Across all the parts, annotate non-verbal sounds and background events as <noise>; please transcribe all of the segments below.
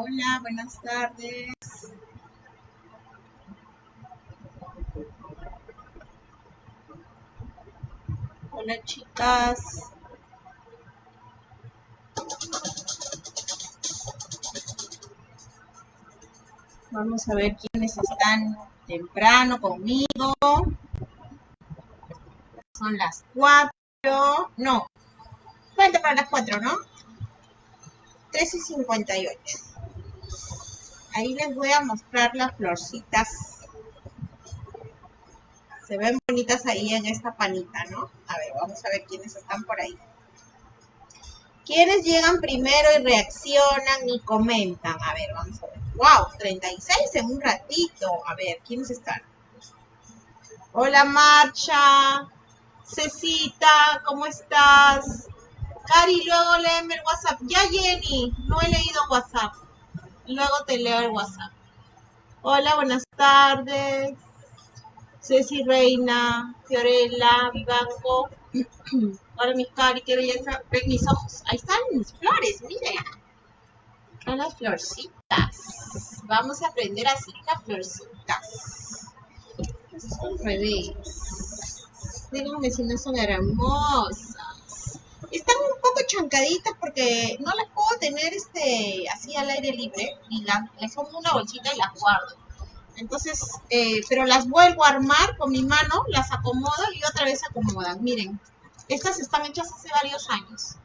Hola, buenas tardes. Hola, chicas. Vamos a ver quiénes están temprano conmigo. Son las cuatro. No. Falta para las cuatro, ¿no? 3 y 58. Ahí les voy a mostrar las florcitas. Se ven bonitas ahí en esta panita, ¿no? A ver, vamos a ver quiénes están por ahí. ¿Quiénes llegan primero y reaccionan y comentan? A ver, vamos a ver. ¡Wow! 36 en un ratito. A ver, ¿quiénes están? Hola, Marcha. Cecita, ¿cómo estás? Cari, luego léeme el WhatsApp. Ya, Jenny, no he leído WhatsApp. Luego te leo el WhatsApp. Hola, buenas tardes. Ceci Reina, Fiorella, Vivanco. Hola, mis Cari, qué belleza. Ven mis ojos. Ahí están mis flores, miren. Están las florcitas. Vamos a aprender a hacer las florcitas. Son revés. Díganme si no son hermosas. Están un poco chancaditas porque no las puedo tener este así al aire libre y las, les pongo una bolsita y las guardo. Entonces, eh, pero las vuelvo a armar con mi mano, las acomodo y otra vez acomodan. Miren, estas están hechas hace varios años.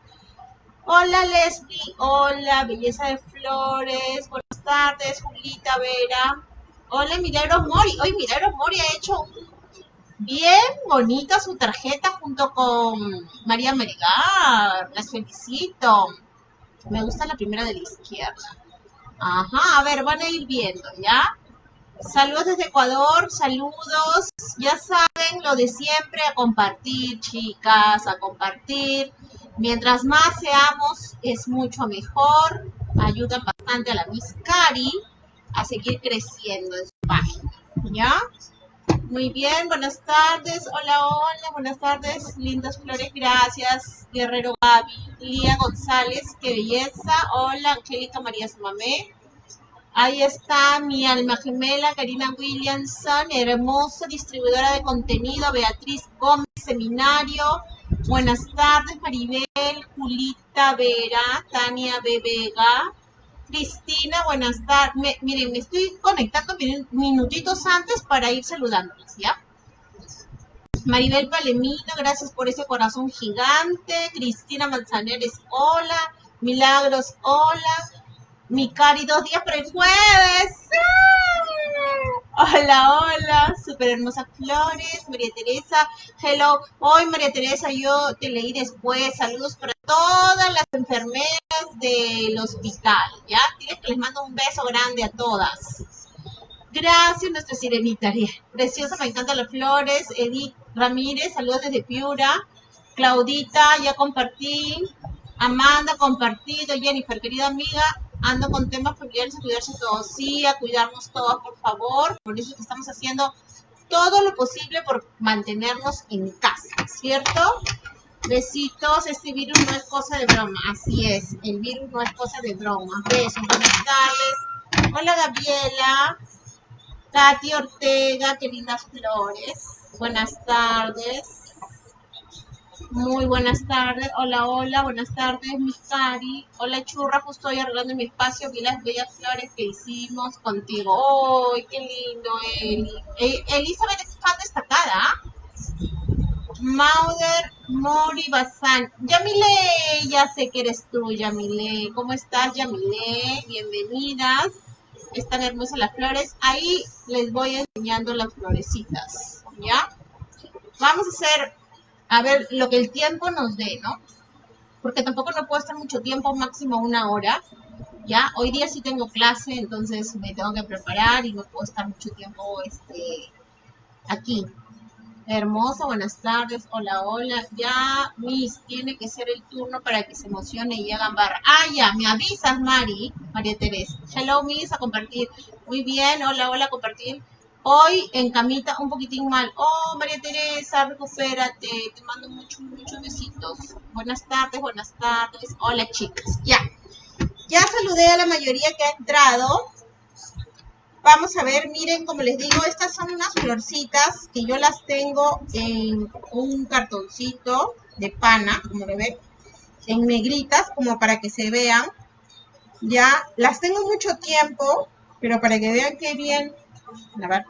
Hola Leslie, hola, belleza de flores, buenas tardes, Julita Vera. Hola Milagros Mori, hoy Milagros Mori ha hecho bien bonita su tarjeta junto con María Melgar, las felicito. Me gusta la primera de la izquierda. Ajá, a ver, van a ir viendo, ¿ya? Saludos desde Ecuador, saludos. Ya saben lo de siempre, a compartir, chicas, a compartir. Mientras más seamos, es mucho mejor. Ayuda bastante a la Miss Cari a seguir creciendo en su página. ¿Ya? Muy bien, buenas tardes. Hola, hola, buenas tardes. Lindas flores, gracias. Guerrero Gaby. Lía González, qué belleza. Hola, Angélica María Samamé. Ahí está mi alma gemela, Karina Williamson, hermosa distribuidora de contenido, Beatriz Gómez, seminario. Buenas tardes, Maribel, Julita Vera, Tania Bebega, Cristina, buenas tardes. miren, me estoy conectando minutitos antes para ir saludándoles, ¿ya? Maribel Palemino, gracias por ese corazón gigante. Cristina Manzaneres, hola. Milagros, hola. Mi cari, dos días para el jueves. Hola, hola, súper hermosas flores, María Teresa, hello, hoy María Teresa, yo te leí después, saludos para todas las enfermeras del hospital, ¿ya? Tienes que les mando un beso grande a todas. Gracias, nuestra sirenita, preciosa, me encantan las flores, Edith Ramírez, saludos desde Piura, Claudita, ya compartí, Amanda, compartido, Jennifer, querida amiga, ando con temas familiares a cuidarse todos, sí, a cuidarnos todos, por favor. Por eso estamos haciendo todo lo posible por mantenernos en casa, ¿cierto? Besitos, este virus no es cosa de broma, así es, el virus no es cosa de broma. Besos, buenas tardes. Hola Gabriela, Katy Ortega, qué lindas flores. Buenas tardes. Muy buenas tardes. Hola, hola. Buenas tardes, mi Cari. Hola, churra. Justo estoy arreglando mi espacio. Vi las bellas flores que hicimos contigo. ¡Ay, qué lindo, Eli! Eh, Elizabeth es fan destacada. ¿ah? Mauder Mori Bazán. Yamile, ya sé que eres tú, Yamile. ¿Cómo estás, Yamile? Bienvenidas. Están hermosas las flores. Ahí les voy enseñando las florecitas. ¿Ya? Vamos a hacer a ver lo que el tiempo nos dé, ¿no? Porque tampoco no puedo estar mucho tiempo, máximo una hora. Ya, hoy día sí tengo clase, entonces me tengo que preparar y no puedo estar mucho tiempo este, aquí. Hermosa, buenas tardes, hola, hola. Ya, Miss, tiene que ser el turno para que se emocione y hagan barra. Ah, ya, me avisas, Mari, María Teresa. Hello, Miss, a compartir. Muy bien, hola, hola, compartir. Hoy en camita un poquitín mal. Oh, María Teresa, recupérate. Te mando muchos, muchos besitos. Buenas tardes, buenas tardes. Hola, chicas. Ya. Ya saludé a la mayoría que ha entrado. Vamos a ver, miren, como les digo, estas son unas florcitas que yo las tengo en un cartoncito de pana, como lo ven, en negritas, como para que se vean. Ya, las tengo mucho tiempo, pero para que vean qué bien, a ver,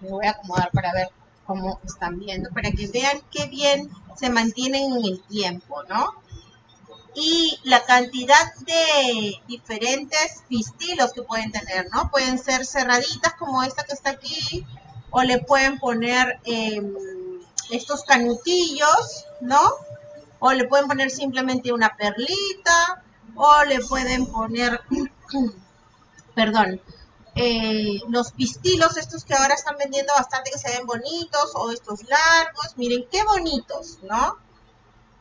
me voy a acomodar para ver cómo están viendo, para que vean qué bien se mantienen en el tiempo, ¿no? Y la cantidad de diferentes pistilos que pueden tener, ¿no? Pueden ser cerraditas como esta que está aquí, o le pueden poner em, estos canutillos, ¿no? O le pueden poner simplemente una perlita, o le pueden poner, <clears throat> perdón, eh, los pistilos, estos que ahora están vendiendo bastante, que se ven bonitos, o estos largos, miren qué bonitos, ¿no?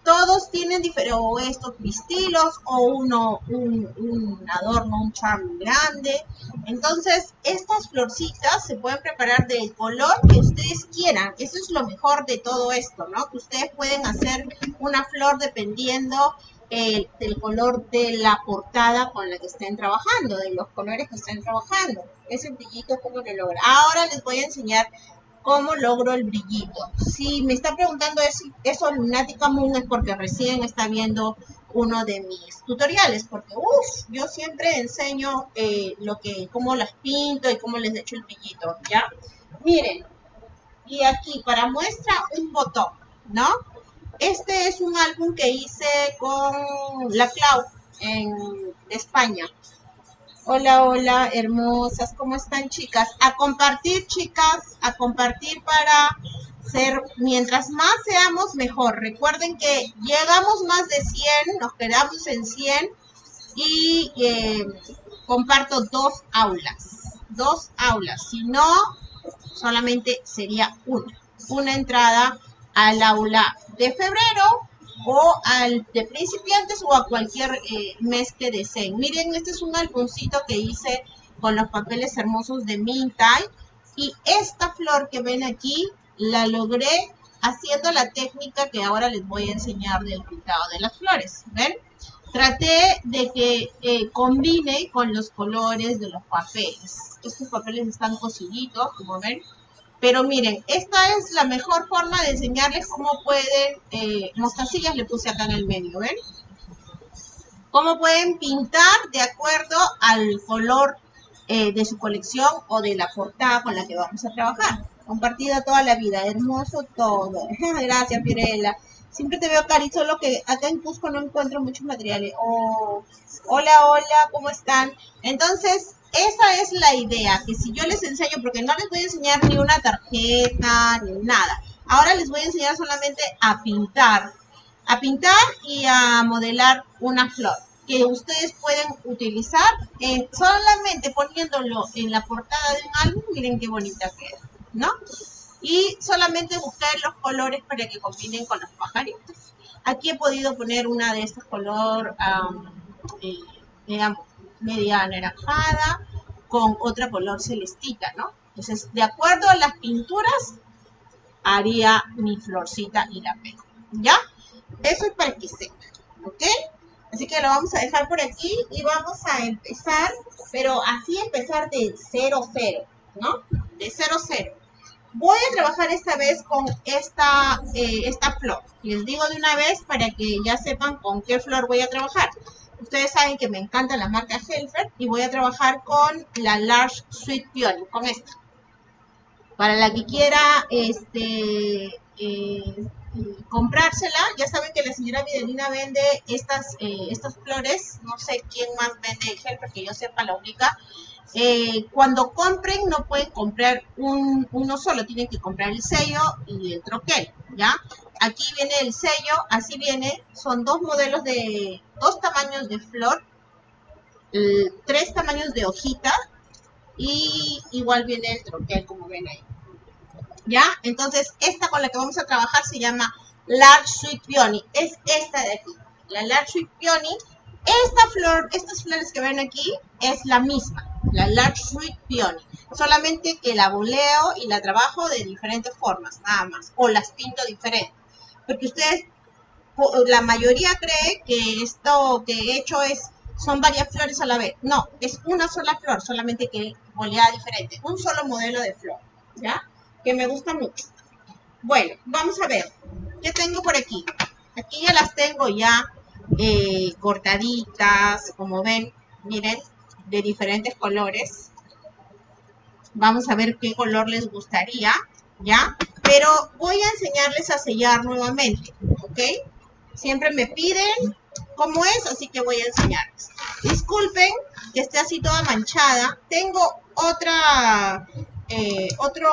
Todos tienen diferentes, o estos pistilos, o uno, un, un adorno, un charm grande. Entonces, estas florcitas se pueden preparar del color que ustedes quieran. Eso es lo mejor de todo esto, ¿no? Que ustedes pueden hacer una flor dependiendo el, del color de la portada con la que estén trabajando, de los colores que estén trabajando. Ese brillito, ¿cómo lo logra? Ahora les voy a enseñar cómo logro el brillito. Si me está preguntando eso, eso Lunática Moon es porque recién está viendo uno de mis tutoriales, porque uff, yo siempre enseño eh, lo que, cómo las pinto y cómo les echo el brillito, ¿ya? Miren, y aquí para muestra un botón, ¿no? Este es un álbum que hice con La Clau en España. Hola, hola, hermosas, ¿cómo están chicas? A compartir, chicas, a compartir para ser, mientras más seamos, mejor. Recuerden que llegamos más de 100, nos quedamos en 100 y eh, comparto dos aulas, dos aulas. Si no, solamente sería una, una entrada al aula de febrero o al de principiantes o a cualquier eh, mes que deseen. Miren, este es un álbumcito que hice con los papeles hermosos de Mintai y esta flor que ven aquí la logré haciendo la técnica que ahora les voy a enseñar del pintado de las flores. ¿Ven? Traté de que eh, combine con los colores de los papeles. Estos papeles están cosiditos, como ven. Pero miren, esta es la mejor forma de enseñarles cómo pueden, eh, mostacillas le puse acá en el medio, ¿ven? Cómo pueden pintar de acuerdo al color eh, de su colección o de la portada con la que vamos a trabajar. Compartida toda la vida, hermoso todo. <laughs> Gracias, Pirela. Siempre te veo cari, solo que acá en Cusco no encuentro muchos materiales. Oh, hola, hola, ¿cómo están? Entonces, esa es la idea, que si yo les enseño, porque no les voy a enseñar ni una tarjeta, ni nada. Ahora les voy a enseñar solamente a pintar, a pintar y a modelar una flor que ustedes pueden utilizar solamente poniéndolo en la portada de un álbum, miren qué bonita queda, ¿no? Y solamente buscar los colores para que combinen con los pajaritos. Aquí he podido poner una de estos color, eh, digamos, media anaranjada con otra color celestita, ¿no? Entonces, de acuerdo a las pinturas, haría mi florcita y la pego, ¿ya? Eso es para que sepa, ¿ok? Así que lo vamos a dejar por aquí y vamos a empezar, pero así empezar de 0, 0, ¿no? De 0, 0. Voy a trabajar esta vez con esta, eh, esta flor. Les digo de una vez para que ya sepan con qué flor voy a trabajar. Ustedes saben que me encanta la marca Helfer y voy a trabajar con la Large Sweet Peony, con esta. Para la que quiera este, eh, comprársela, ya saben que la señora Videlina vende estas, eh, estas flores, no sé quién más vende Helfer, que yo sepa la única. Eh, cuando compren no pueden comprar un, uno solo, tienen que comprar el sello y el troquel, ¿ya? Aquí viene el sello, así viene, son dos modelos de, dos tamaños de flor, tres tamaños de hojita y igual viene el troquel como ven ahí. ¿Ya? Entonces, esta con la que vamos a trabajar se llama Large Sweet Peony. Es esta de aquí, la Large Sweet Peony. Esta flor, estas flores que ven aquí, es la misma, la Large Sweet Peony. Solamente que la boleo y la trabajo de diferentes formas, nada más. O las pinto diferente. Porque ustedes la mayoría cree que esto que he hecho es son varias flores a la vez. No, es una sola flor, solamente que boleada diferente. Un solo modelo de flor, ¿ya? Que me gusta mucho. Bueno, vamos a ver. ¿Qué tengo por aquí? Aquí ya las tengo ya eh, cortaditas, como ven, miren, de diferentes colores. Vamos a ver qué color les gustaría, ¿ya? Pero voy a enseñarles a sellar nuevamente, ¿ok? Siempre me piden cómo es, así que voy a enseñarles. Disculpen que esté así toda manchada. Tengo otra, eh, otro,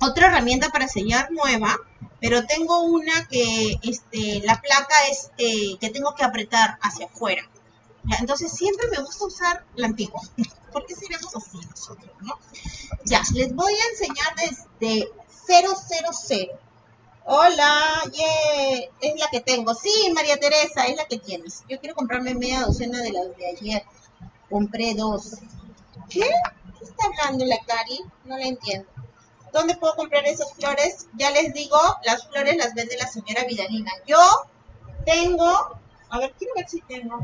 otra herramienta para sellar nueva, pero tengo una que este, la placa es eh, que tengo que apretar hacia afuera. Entonces siempre me gusta usar la antigua. <laughs> ¿Por qué seríamos así nosotros? ¿no? Ya, les voy a enseñar desde 000. Hola, es la que tengo. Sí, María Teresa, es la que tienes. Yo quiero comprarme media docena de las de ayer. Compré dos. ¿Qué? ¿Qué está hablando la Cari? No la entiendo. ¿Dónde puedo comprar esas flores? Ya les digo, las flores las vende la señora Vidalina. Yo tengo, a ver, quiero ver si tengo.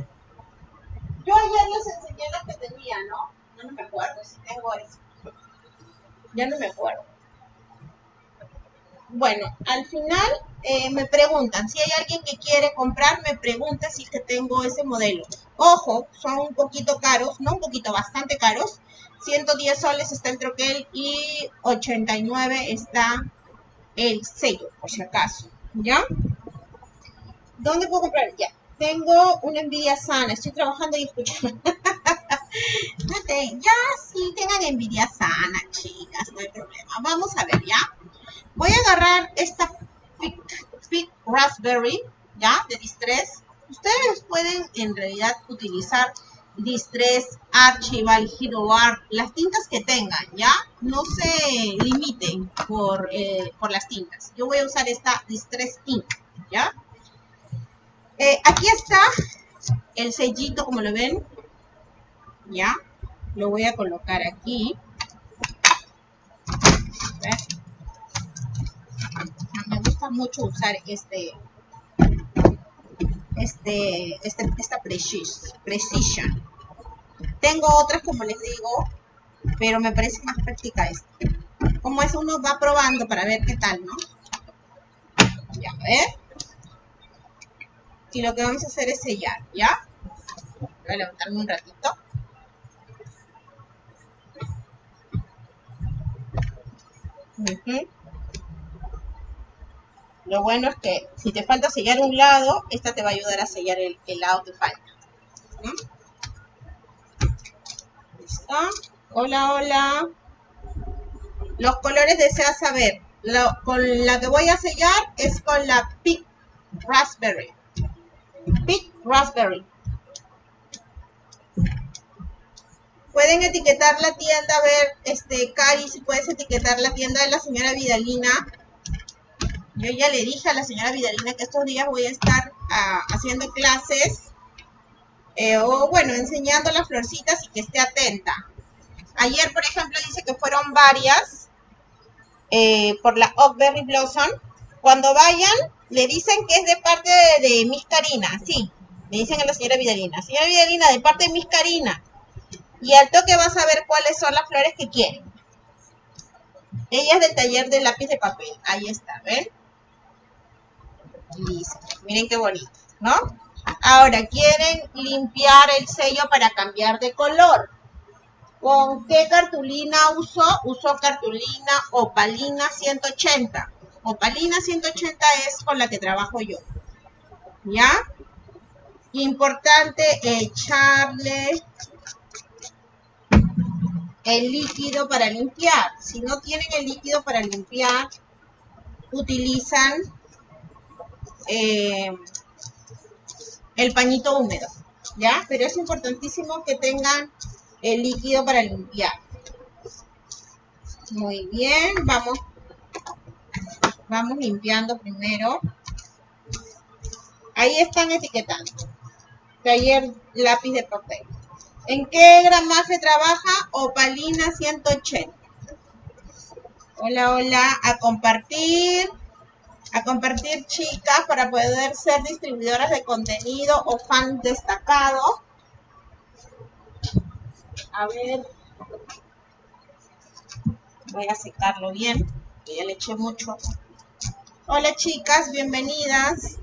Yo ayer les enseñé las que tenía, ¿no? No, me acuerdo si tengo eso. Ya no me acuerdo. Bueno, al final eh, me preguntan, si hay alguien que quiere comprar, me pregunta si que tengo ese modelo. Ojo, son un poquito caros, no un poquito, bastante caros. 110 soles está el troquel y 89 está el sello, por si acaso. ¿Ya? ¿Dónde puedo comprar? Ya. Tengo una envidia sana. Estoy trabajando y escuchando. <laughs> ya, sí, tengan envidia sana, chicas. No hay problema. Vamos a ver, ¿ya? Voy a agarrar esta Fit, Raspberry, ¿ya? De Distress. Ustedes pueden en realidad utilizar Distress, Archival, Hero Art, las tintas que tengan, ¿ya? No se limiten por, eh, por las tintas. Yo voy a usar esta Distress Ink, ¿ya? Eh, aquí está el sellito, como lo ven, ¿ya? Lo voy a colocar aquí. Me gusta mucho usar este, este, este, esta precision. Tengo otras, como les digo, pero me parece más práctica esta. Como es, uno va probando para ver qué tal, ¿no? Ya, ver. Y lo que vamos a hacer es sellar, ¿ya? Voy a levantarme un ratito. Lo bueno es que si te falta sellar un lado, esta te va a ayudar a sellar el, lado que falta. ¿Listo? Hola, hola. Los colores deseas saber. con la que voy a sellar es con la Pink Raspberry. Pink Raspberry. Pueden etiquetar la tienda, a ver, este, Cari, si puedes etiquetar la tienda de la señora Vidalina yo ya le dije a la señora Vidalina que estos días voy a estar ah, haciendo clases eh, o bueno, enseñando las florcitas y que esté atenta. Ayer, por ejemplo, dice que fueron varias eh, por la Oakberry Blossom. Cuando vayan, le dicen que es de parte de, Miss Karina. Sí, me dicen a la señora Vidalina. Señora Vidalina, de parte de Miss Karina. Y al toque vas a ver cuáles son las flores que quieren. Ella es del taller de lápiz de papel. Ahí está, ¿ven? Listo. Miren qué bonito, ¿no? Ahora, quieren limpiar el sello para cambiar de color. ¿Con qué cartulina uso? Uso cartulina opalina 180. Opalina 180 es con la que trabajo yo. ¿Ya? Importante echarle el líquido para limpiar. Si no tienen el líquido para limpiar, utilizan eh, el pañito húmedo, ¿ya? Pero es importantísimo que tengan el líquido para limpiar. Muy bien, vamos, vamos limpiando primero. Ahí están etiquetando. Taller lápiz de papel. ¿En qué gramaje trabaja? Opalina 180. Hola, hola, a compartir A compartir, chicas, para poder ser distribuidoras de contenido o fan destacado. A ver. Voy a secarlo bien, ya le eché mucho. Hola chicas, bienvenidas.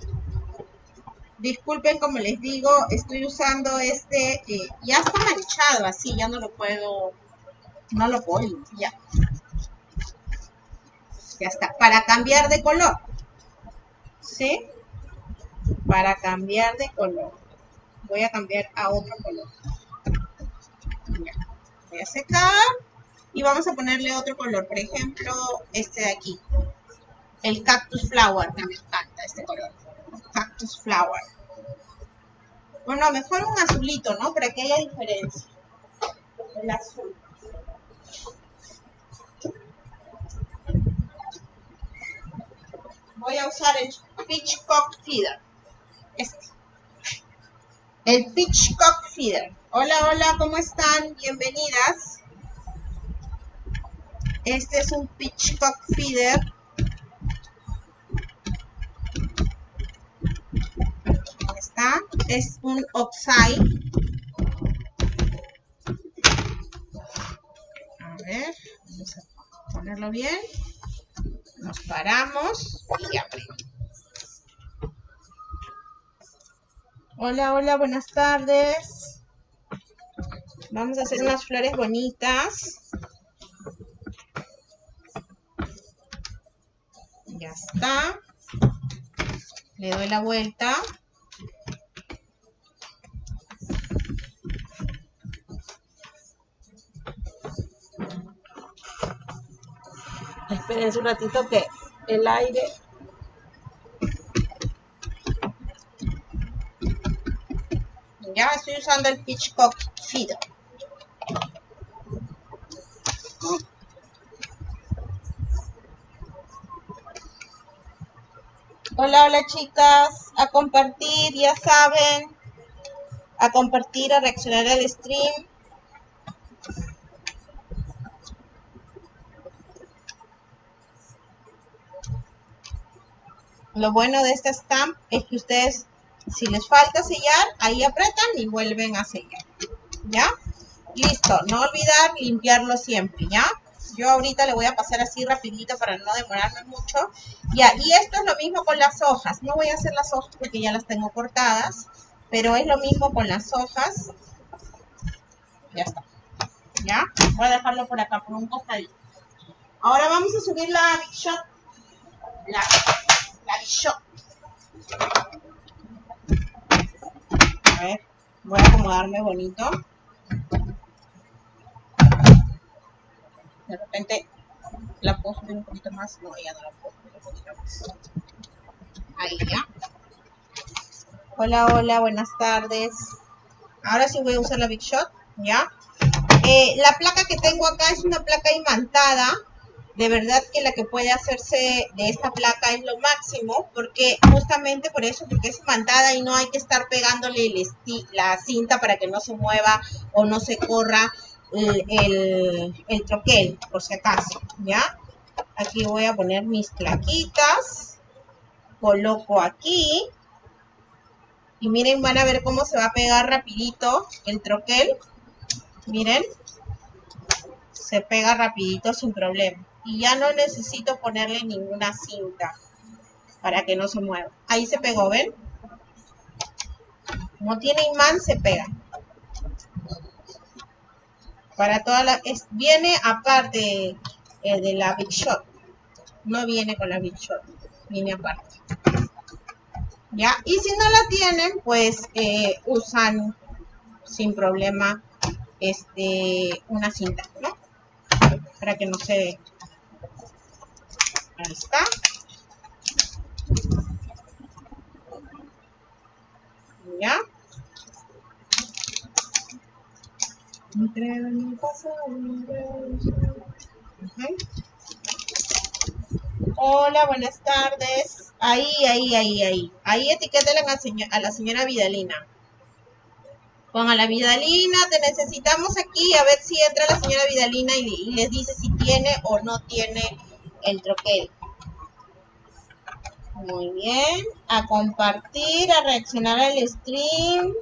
Disculpen, como les digo, estoy usando este, eh, ya está manchado así, ya no lo puedo, no lo puedo limpiar. Ya está, para cambiar de color. ¿Sí? Para cambiar de color. Voy a cambiar a otro color. Voy a secar y vamos a ponerle otro color. Por ejemplo, este de aquí. El cactus flower, que me encanta este color. Cactus flower. Bueno, mejor un azulito, ¿no? Para que haya diferencia. El azul. Voy a usar el Pitchcock Feeder. Este. El Pitchcock Feeder. Hola, hola, ¿cómo están? Bienvenidas. Este es un Pitchcock Feeder es un oxide. A ver, vamos a ponerlo bien. Nos paramos y ya Hola, hola, buenas tardes. Vamos a hacer unas flores bonitas. Ya está. Le doy la vuelta. Esperen un ratito que el aire ya estoy usando el Pitchcock Feeder. Hola, hola chicas, a compartir, ya saben, a compartir, a reaccionar al stream. Lo bueno de esta stamp es que ustedes, si les falta sellar, ahí apretan y vuelven a sellar. ¿Ya? Listo. No olvidar limpiarlo siempre, ¿ya? Yo ahorita le voy a pasar así rapidito para no demorarme mucho. Ya, y esto es lo mismo con las hojas. No voy a hacer las hojas porque ya las tengo cortadas. Pero es lo mismo con las hojas. Ya está. ¿Ya? Voy a dejarlo por acá, por un costadito. Ahora vamos a subir la Big Shot. La a ver, voy a acomodarme bonito. De repente la puedo subir un poquito más. No, ya no la puedo. Ahí ya. Hola, hola, buenas tardes. Ahora sí voy a usar la Big Shot, ¿ya? Eh, la placa que tengo acá es una placa imantada de verdad que la que puede hacerse de esta placa es lo máximo, porque justamente por eso, porque es imantada y no hay que estar pegándole la cinta para que no se mueva o no se corra el, el, troquel, por si acaso, ¿ya? Aquí voy a poner mis plaquitas, coloco aquí, y miren, van a ver cómo se va a pegar rapidito el troquel, miren, se pega rapidito sin problema y ya no necesito ponerle ninguna cinta para que no se mueva. Ahí se pegó, ¿ven? No tiene imán, se pega. Para toda la... viene aparte eh, de la Big Shot. No viene con la Big Shot. Viene aparte. ¿Ya? Y si no la tienen, pues eh, usan sin problema este una cinta, ¿no? Para que no se Ahí está. ¿Ya? Hola, buenas tardes. Ahí, ahí, ahí, ahí. Ahí etiquétale a la señora Vidalina. Con a la Vidalina, te necesitamos aquí a ver si entra la señora Vidalina y les dice si tiene o no tiene el troquel. Muy bien. A compartir, a reaccionar al stream.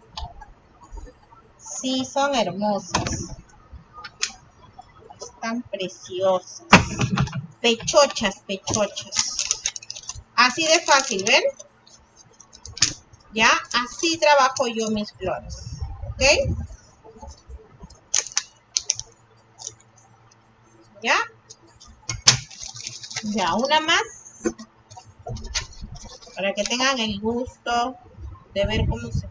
Sí, son hermosas. Están preciosas. Pechochas, pechochas. Así de fácil, ¿ven? ¿Ya? Así trabajo yo mis flores. ¿Ok? ¿Ya? Ya, una más. Para que tengan el gusto de ver cómo se,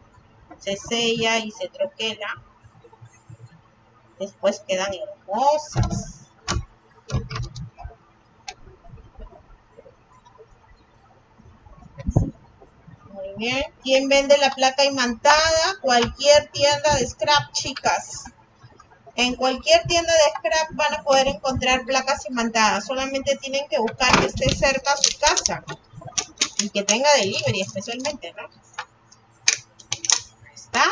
se sella y se troquela. Después quedan hermosas. bien. ¿Quién vende la placa imantada? Cualquier tienda de scrap, chicas. En cualquier tienda de scrap van a poder encontrar placas imantadas. Solamente tienen que buscar que esté cerca a su casa. Y que tenga delivery especialmente, ¿no? Está.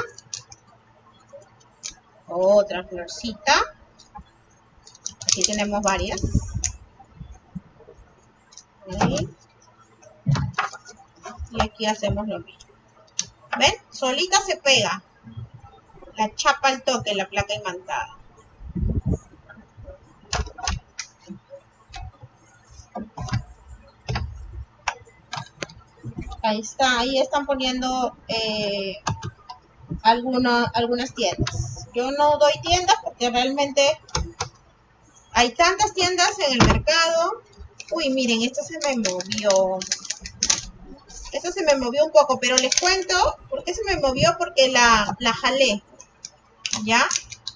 Otra florcita. Aquí tenemos varias. Y aquí hacemos lo mismo. ¿Ven? Solita se pega. La chapa al toque, la placa imantada. Ahí está, ahí están poniendo eh, algunas tiendas. Yo no doy tiendas porque realmente hay tantas tiendas en el mercado. Uy, miren, esto se me movió. Eso se me movió un poco, pero les cuento por qué se me movió, porque la, la jalé, ¿ya?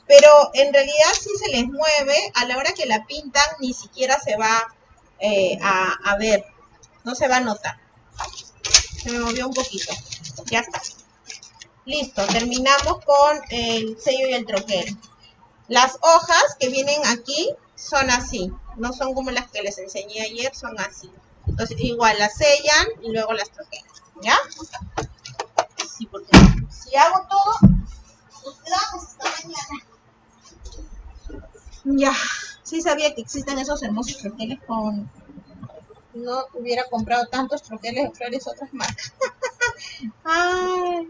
Pero en realidad si se les mueve, a la hora que la pintan, ni siquiera se va eh, a, a ver, no se va a notar. Se me movió un poquito, ya está. Listo, terminamos con el sello y el troquel. Las hojas que vienen aquí son así, no son como las que les enseñé ayer, son así. Entonces, igual las sellan y luego las troquelan, ¿ya? Sí, porque si hago todo, esta mañana. Ya, sí sabía que existen esos hermosos troqueles con... No hubiera comprado tantos troqueles de flores otras marcas. <laughs> Ay,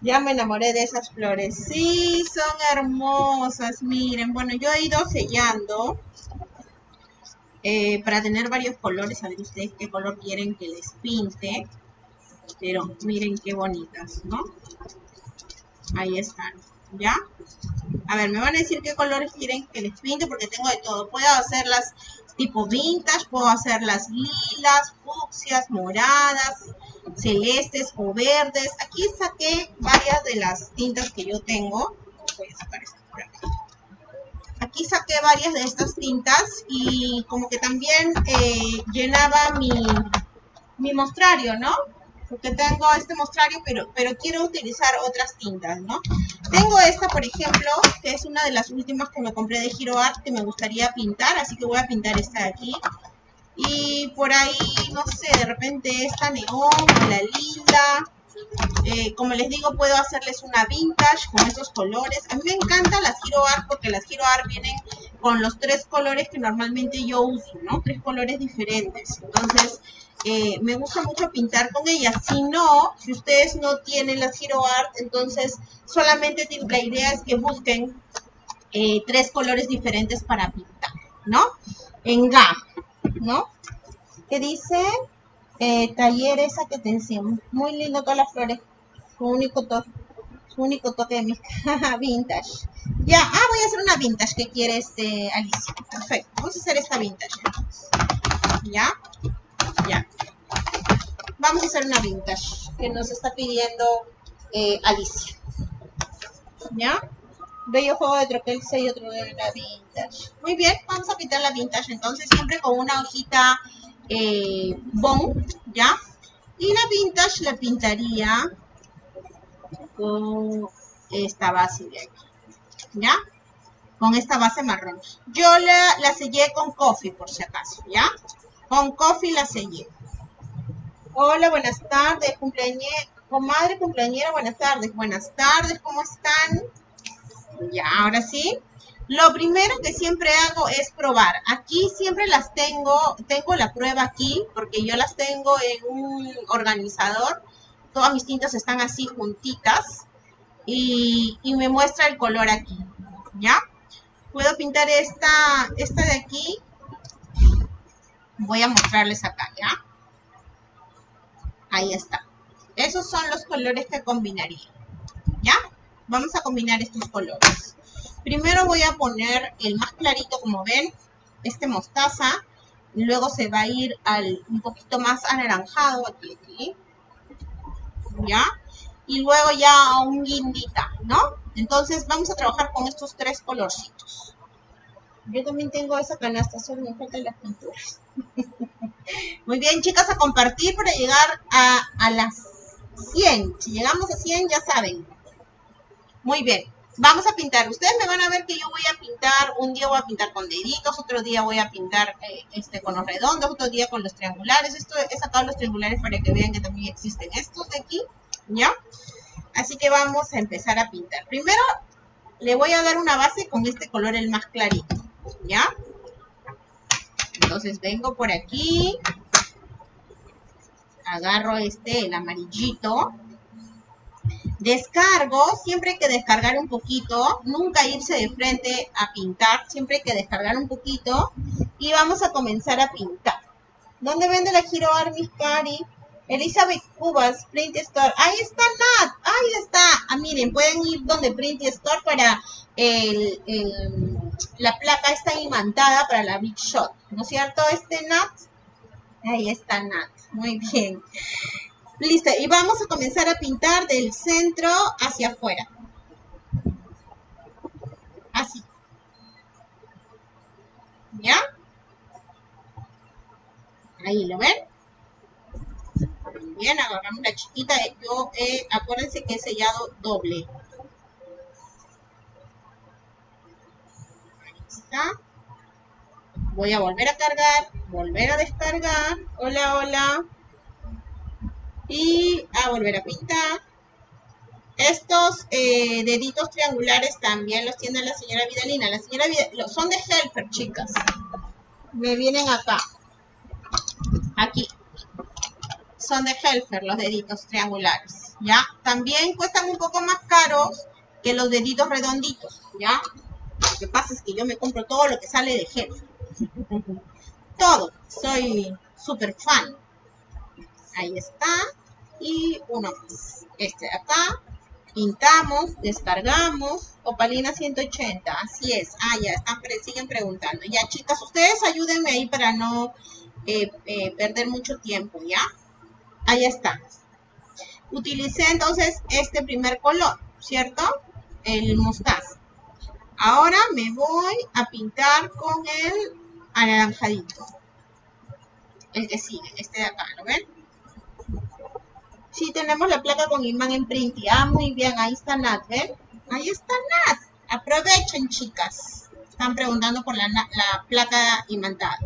ya me enamoré de esas flores. Sí, son hermosas. Miren, bueno, yo he ido sellando eh, para tener varios colores, a ver ustedes qué color quieren que les pinte. Pero miren qué bonitas, ¿no? Ahí están, ¿ya? A ver, me van a decir qué colores quieren que les pinte porque tengo de todo. Puedo hacerlas tipo vintage, puedo hacerlas lilas, fucsias, moradas, celestes o verdes. Aquí saqué varias de las tintas que yo tengo. Voy a sacar esta por acá aquí saqué varias de estas tintas y como que también eh, llenaba mi, mi mostrario, ¿no? Porque tengo este mostrario, pero, pero quiero utilizar otras tintas, ¿no? Tengo esta, por ejemplo, que es una de las últimas que me compré de Hero Art que me gustaría pintar, así que voy a pintar esta de aquí. Y por ahí, no sé, de repente esta neón, la lila, eh, como les digo, puedo hacerles una vintage con esos colores. A mí me encantan las Hero Art porque las Hero Art vienen con los tres colores que normalmente yo uso, ¿no? Tres colores diferentes. Entonces, eh, me gusta mucho pintar con ellas. Si no, si ustedes no tienen las Hero Art, entonces solamente la idea es que busquen eh, tres colores diferentes para pintar, ¿no? En GAM, ¿no? ¿Qué dice? eh, taller esa que te decíamos. Muy lindo todas las flores. Su único toque. Su único toque de mi <laughs> vintage. Ya, ah, voy a hacer una vintage que quiere este Alicia. Perfecto. Vamos a hacer esta vintage. Ya, Vamos a hacer una vintage que nos está pidiendo eh, Alicia. ¿Ya? Bello juego de troquel y otro de la vintage. Muy bien, vamos a pintar la vintage entonces siempre con una hojita eh, Bon, ¿ya? Y la vintage la pintaría con esta base de aquí, ¿ya? Con esta base marrón. Yo la, la sellé con coffee, por si acaso, ¿ya? Con coffee la sellé. Hola, buenas tardes, cumpleañera, comadre cumpleañera, buenas tardes. Buenas tardes, ¿cómo están? Ya, ahora sí. Lo primero que siempre hago es probar. Aquí siempre las tengo, tengo la prueba aquí porque yo las tengo en un organizador. Todas mis tintas están así juntitas y, me muestra el color aquí, ¿ya? Puedo pintar esta, esta de aquí. Voy a mostrarles acá, ¿ya? Ahí está. Esos son los colores que combinaría, ¿ya? Vamos a combinar estos colores. Primero voy a poner el más clarito, como ven, este mostaza. Luego se va a ir al un poquito más anaranjado, aquí, aquí. ¿Ya? Y luego ya a un guindita, ¿no? Entonces vamos a trabajar con estos tres colorcitos. Yo también tengo esa canasta, solo me faltan las pinturas. <laughs> Muy bien, chicas, a compartir para llegar a, las 100. Si llegamos a 100, ya saben. Muy bien vamos a pintar. Ustedes me van a ver que yo voy a pintar, un día voy a pintar con deditos, otro día voy a pintar eh, este con los redondos, otro día con los triangulares. Esto he sacado los triangulares para que vean que también existen estos de aquí, ¿ya? Así que vamos a empezar a pintar. Primero le voy a dar una base con este color el más clarito, ¿ya? Entonces vengo por aquí, agarro este, el amarillito, Descargo, siempre hay que descargar un poquito, nunca irse de frente a pintar, siempre hay que descargar un poquito y vamos a comenzar a pintar. ¿Dónde vende la Giro Armis Cari? Elizabeth Cubas, Print Store. Ahí está Nat, ahí está. Ah, miren, pueden ir donde Print Store para el, la placa está imantada para la Big Shot. ¿No es cierto, este Nat? Ahí está Nat, muy bien. Listo, y vamos a comenzar a pintar del centro hacia afuera. Así. ¿Ya? Ahí, ¿lo ven? Bien, agarramos la chiquita. Yo, eh, acuérdense que he sellado doble. Voy a volver a cargar, volver a descargar. Hola, hola y a volver a pintar. Estos eh, deditos triangulares también los tiene la señora Vidalina. La señora Vidalina, son de Helper, chicas. Me vienen acá. Aquí. Son de Helfer los deditos triangulares. ¿Ya? También cuestan un poco más caros que los deditos redonditos. ¿Ya? Lo que pasa es que yo me compro todo lo que sale de Helfer. todo. Soy súper fan. Ahí está y uno más. Este de acá, pintamos, descargamos, opalina 180, así es. Ah, ya, están, siguen preguntando. Ya, chicas, ustedes ayúdenme ahí para no eh, eh, perder mucho tiempo, ¿ya? Ahí está. Utilicé entonces este primer color, ¿cierto? El mostaza. Ahora me voy a pintar con el anaranjadito. El que sigue, este de acá, ¿lo ven? Sí, tenemos la placa con imán en print. Ah, muy bien, ahí está Nat, ¿ven? Ahí está Nat. Aprovechen, chicas. Están preguntando por la, la placa imantada.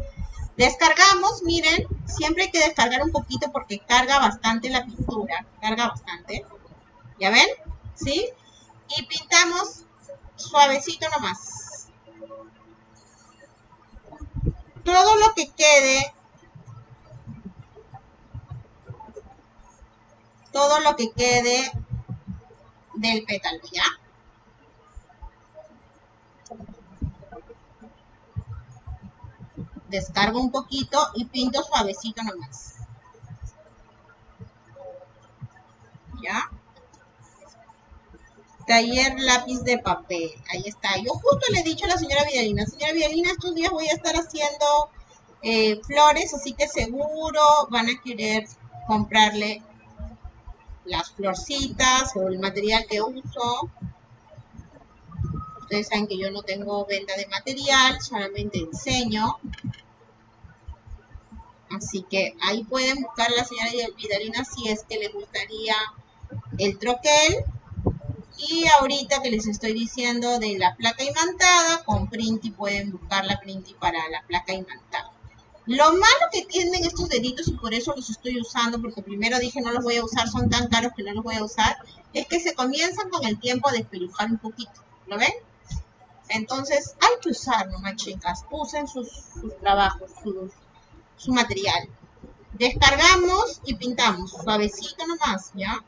Descargamos, miren, siempre hay que descargar un poquito porque carga bastante la pintura. Carga bastante. ¿Ya ven? ¿Sí? Y pintamos suavecito nomás. Todo lo que quede todo lo que quede del pétalo, ¿ya? Descargo un poquito y pinto suavecito nomás. ¿Ya? Taller lápiz de papel. Ahí está. Yo justo le he dicho a la señora Vidalina, señora Vidalina, estos días voy a estar haciendo eh, flores, así que seguro van a querer comprarle las florcitas o el material que uso. Ustedes saben que yo no tengo venta de material, solamente enseño. Así que ahí pueden buscar a la señora Vidalina si es que les gustaría el troquel. Y ahorita que les estoy diciendo de la placa imantada, con Printy pueden buscar la Printy para la placa imantada. Lo malo que tienen estos deditos, y por eso los estoy usando, porque primero dije no los voy a usar, son tan caros que no los voy a usar, es que se comienzan con el tiempo a despelujar un poquito. ¿Lo ven? Entonces hay que usar nomás, chicas. Usen sus, sus trabajos, su, su material. Descargamos y pintamos. Suavecito nomás, ¿ya?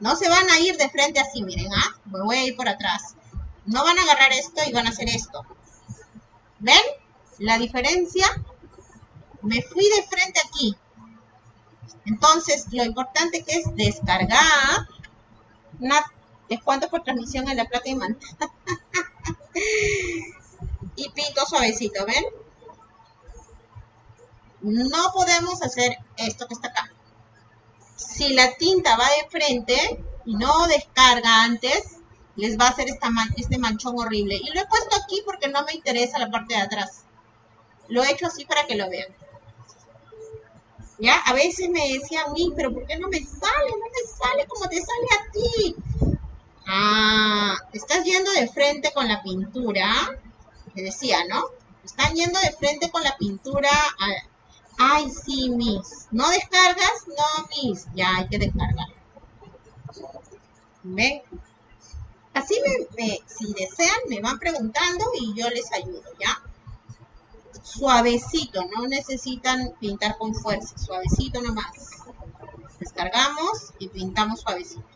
No se van a ir de frente así, miren, ¿ah? Me voy a ir por atrás. No van a agarrar esto y van a hacer esto. ¿Ven? La diferencia. Me fui de frente aquí. Entonces, lo importante que es descargar. Una, descuento por transmisión en la plata y manta. <laughs> y pinto suavecito, ¿ven? No podemos hacer esto que está acá. Si la tinta va de frente y no descarga antes, les va a hacer este manchón horrible. Y lo he puesto aquí porque no me interesa la parte de atrás. Lo he hecho así para que lo vean. ¿Ya? A veces me decían, mí, pero ¿por qué no me sale? No me sale como te sale a ti. Ah, estás yendo de frente con la pintura. Que decía, ¿no? Están yendo de frente con la pintura. Ay, sí, Miss. ¿No descargas? No, Miss. Ya hay que descargar. ¿Ven? Así me, si desean, me van preguntando y yo les ayudo, ¿ya? Suavecito, no necesitan pintar con fuerza, suavecito nomás. Descargamos y pintamos suavecito.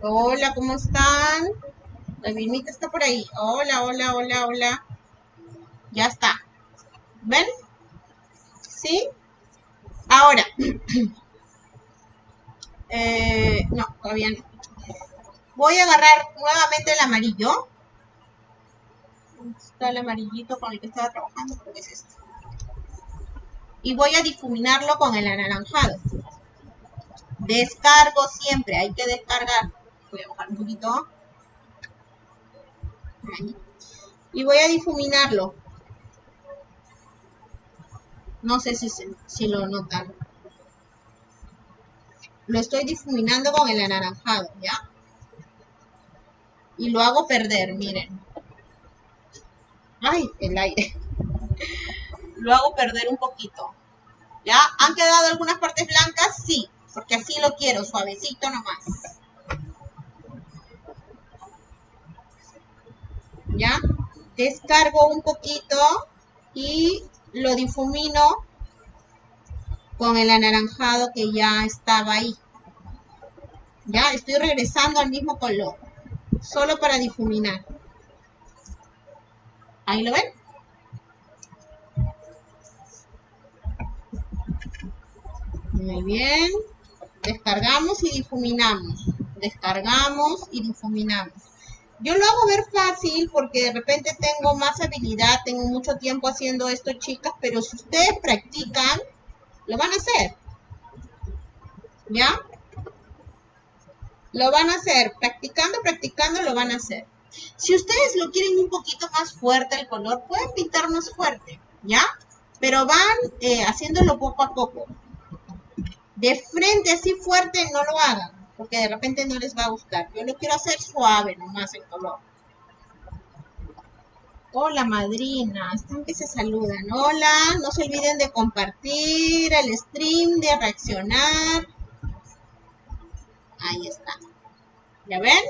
Hola, ¿cómo están? Vilmita está por ahí. Hola, hola, hola, hola. Ya está. ¿Ven? ¿Sí? Ahora, <clears throat> eh, no, todavía no. Voy a agarrar nuevamente el amarillo. Está el amarillito con el que estaba trabajando, creo es este. Y voy a difuminarlo con el anaranjado. Descargo siempre, hay que descargar. Voy a bajar un poquito. Y voy a difuminarlo. No sé si, si lo notan. Lo estoy difuminando con el anaranjado, ¿ya? Y lo hago perder, miren. Ay, el aire. <laughs> lo hago perder un poquito. ¿Ya? ¿Han quedado algunas partes blancas? Sí, porque así lo quiero, suavecito nomás. ¿Ya? Descargo un poquito y lo difumino con el anaranjado que ya estaba ahí. Ya estoy regresando al mismo color, solo para difuminar. Ahí lo ven. Muy bien. Descargamos y difuminamos. Descargamos y difuminamos. Yo lo hago ver fácil porque de repente tengo más habilidad, tengo mucho tiempo haciendo esto, chicas, pero si ustedes practican, lo van a hacer. ¿Ya? Lo van a hacer. Practicando, practicando, lo van a hacer. Si ustedes lo quieren un poquito más fuerte el color, pueden pintar más fuerte, ¿ya? Pero van eh, haciéndolo poco a poco. De frente así fuerte no lo hagan porque de repente no les va a gustar. Yo lo quiero hacer suave nomás el color. Hola madrina, están que se saludan. Hola, no se olviden de compartir el stream, de reaccionar. Ahí está. ¿Ya ven?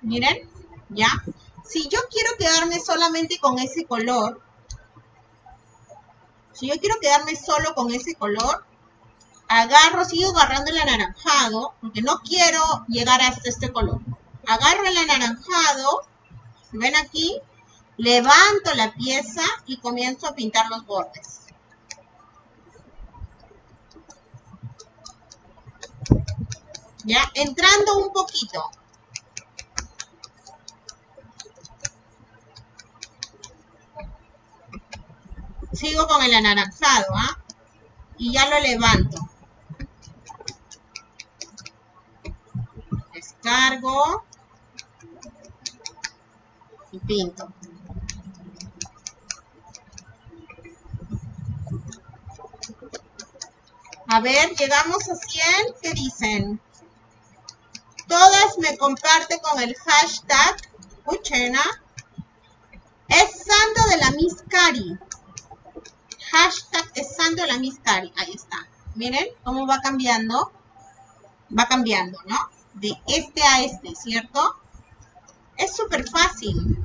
Miren, ya. Si yo quiero quedarme solamente con ese color, si yo quiero quedarme solo con ese color, agarro, sigo agarrando el anaranjado, porque no quiero llegar hasta este color. Agarro el anaranjado, ven aquí, levanto la pieza y comienzo a pintar los bordes. Ya, entrando un poquito. Sigo con el anaranjado, ¿ah? Y ya lo levanto. Cargo y pinto. A ver, llegamos a 100. ¿Qué dicen? Todas me comparten con el hashtag Uchena. Es santo de la Miss Cari. Hashtag es santo de la Miss Cari. Ahí está. Miren cómo va cambiando. Va cambiando, ¿no? De este a este, ¿cierto? Es súper fácil.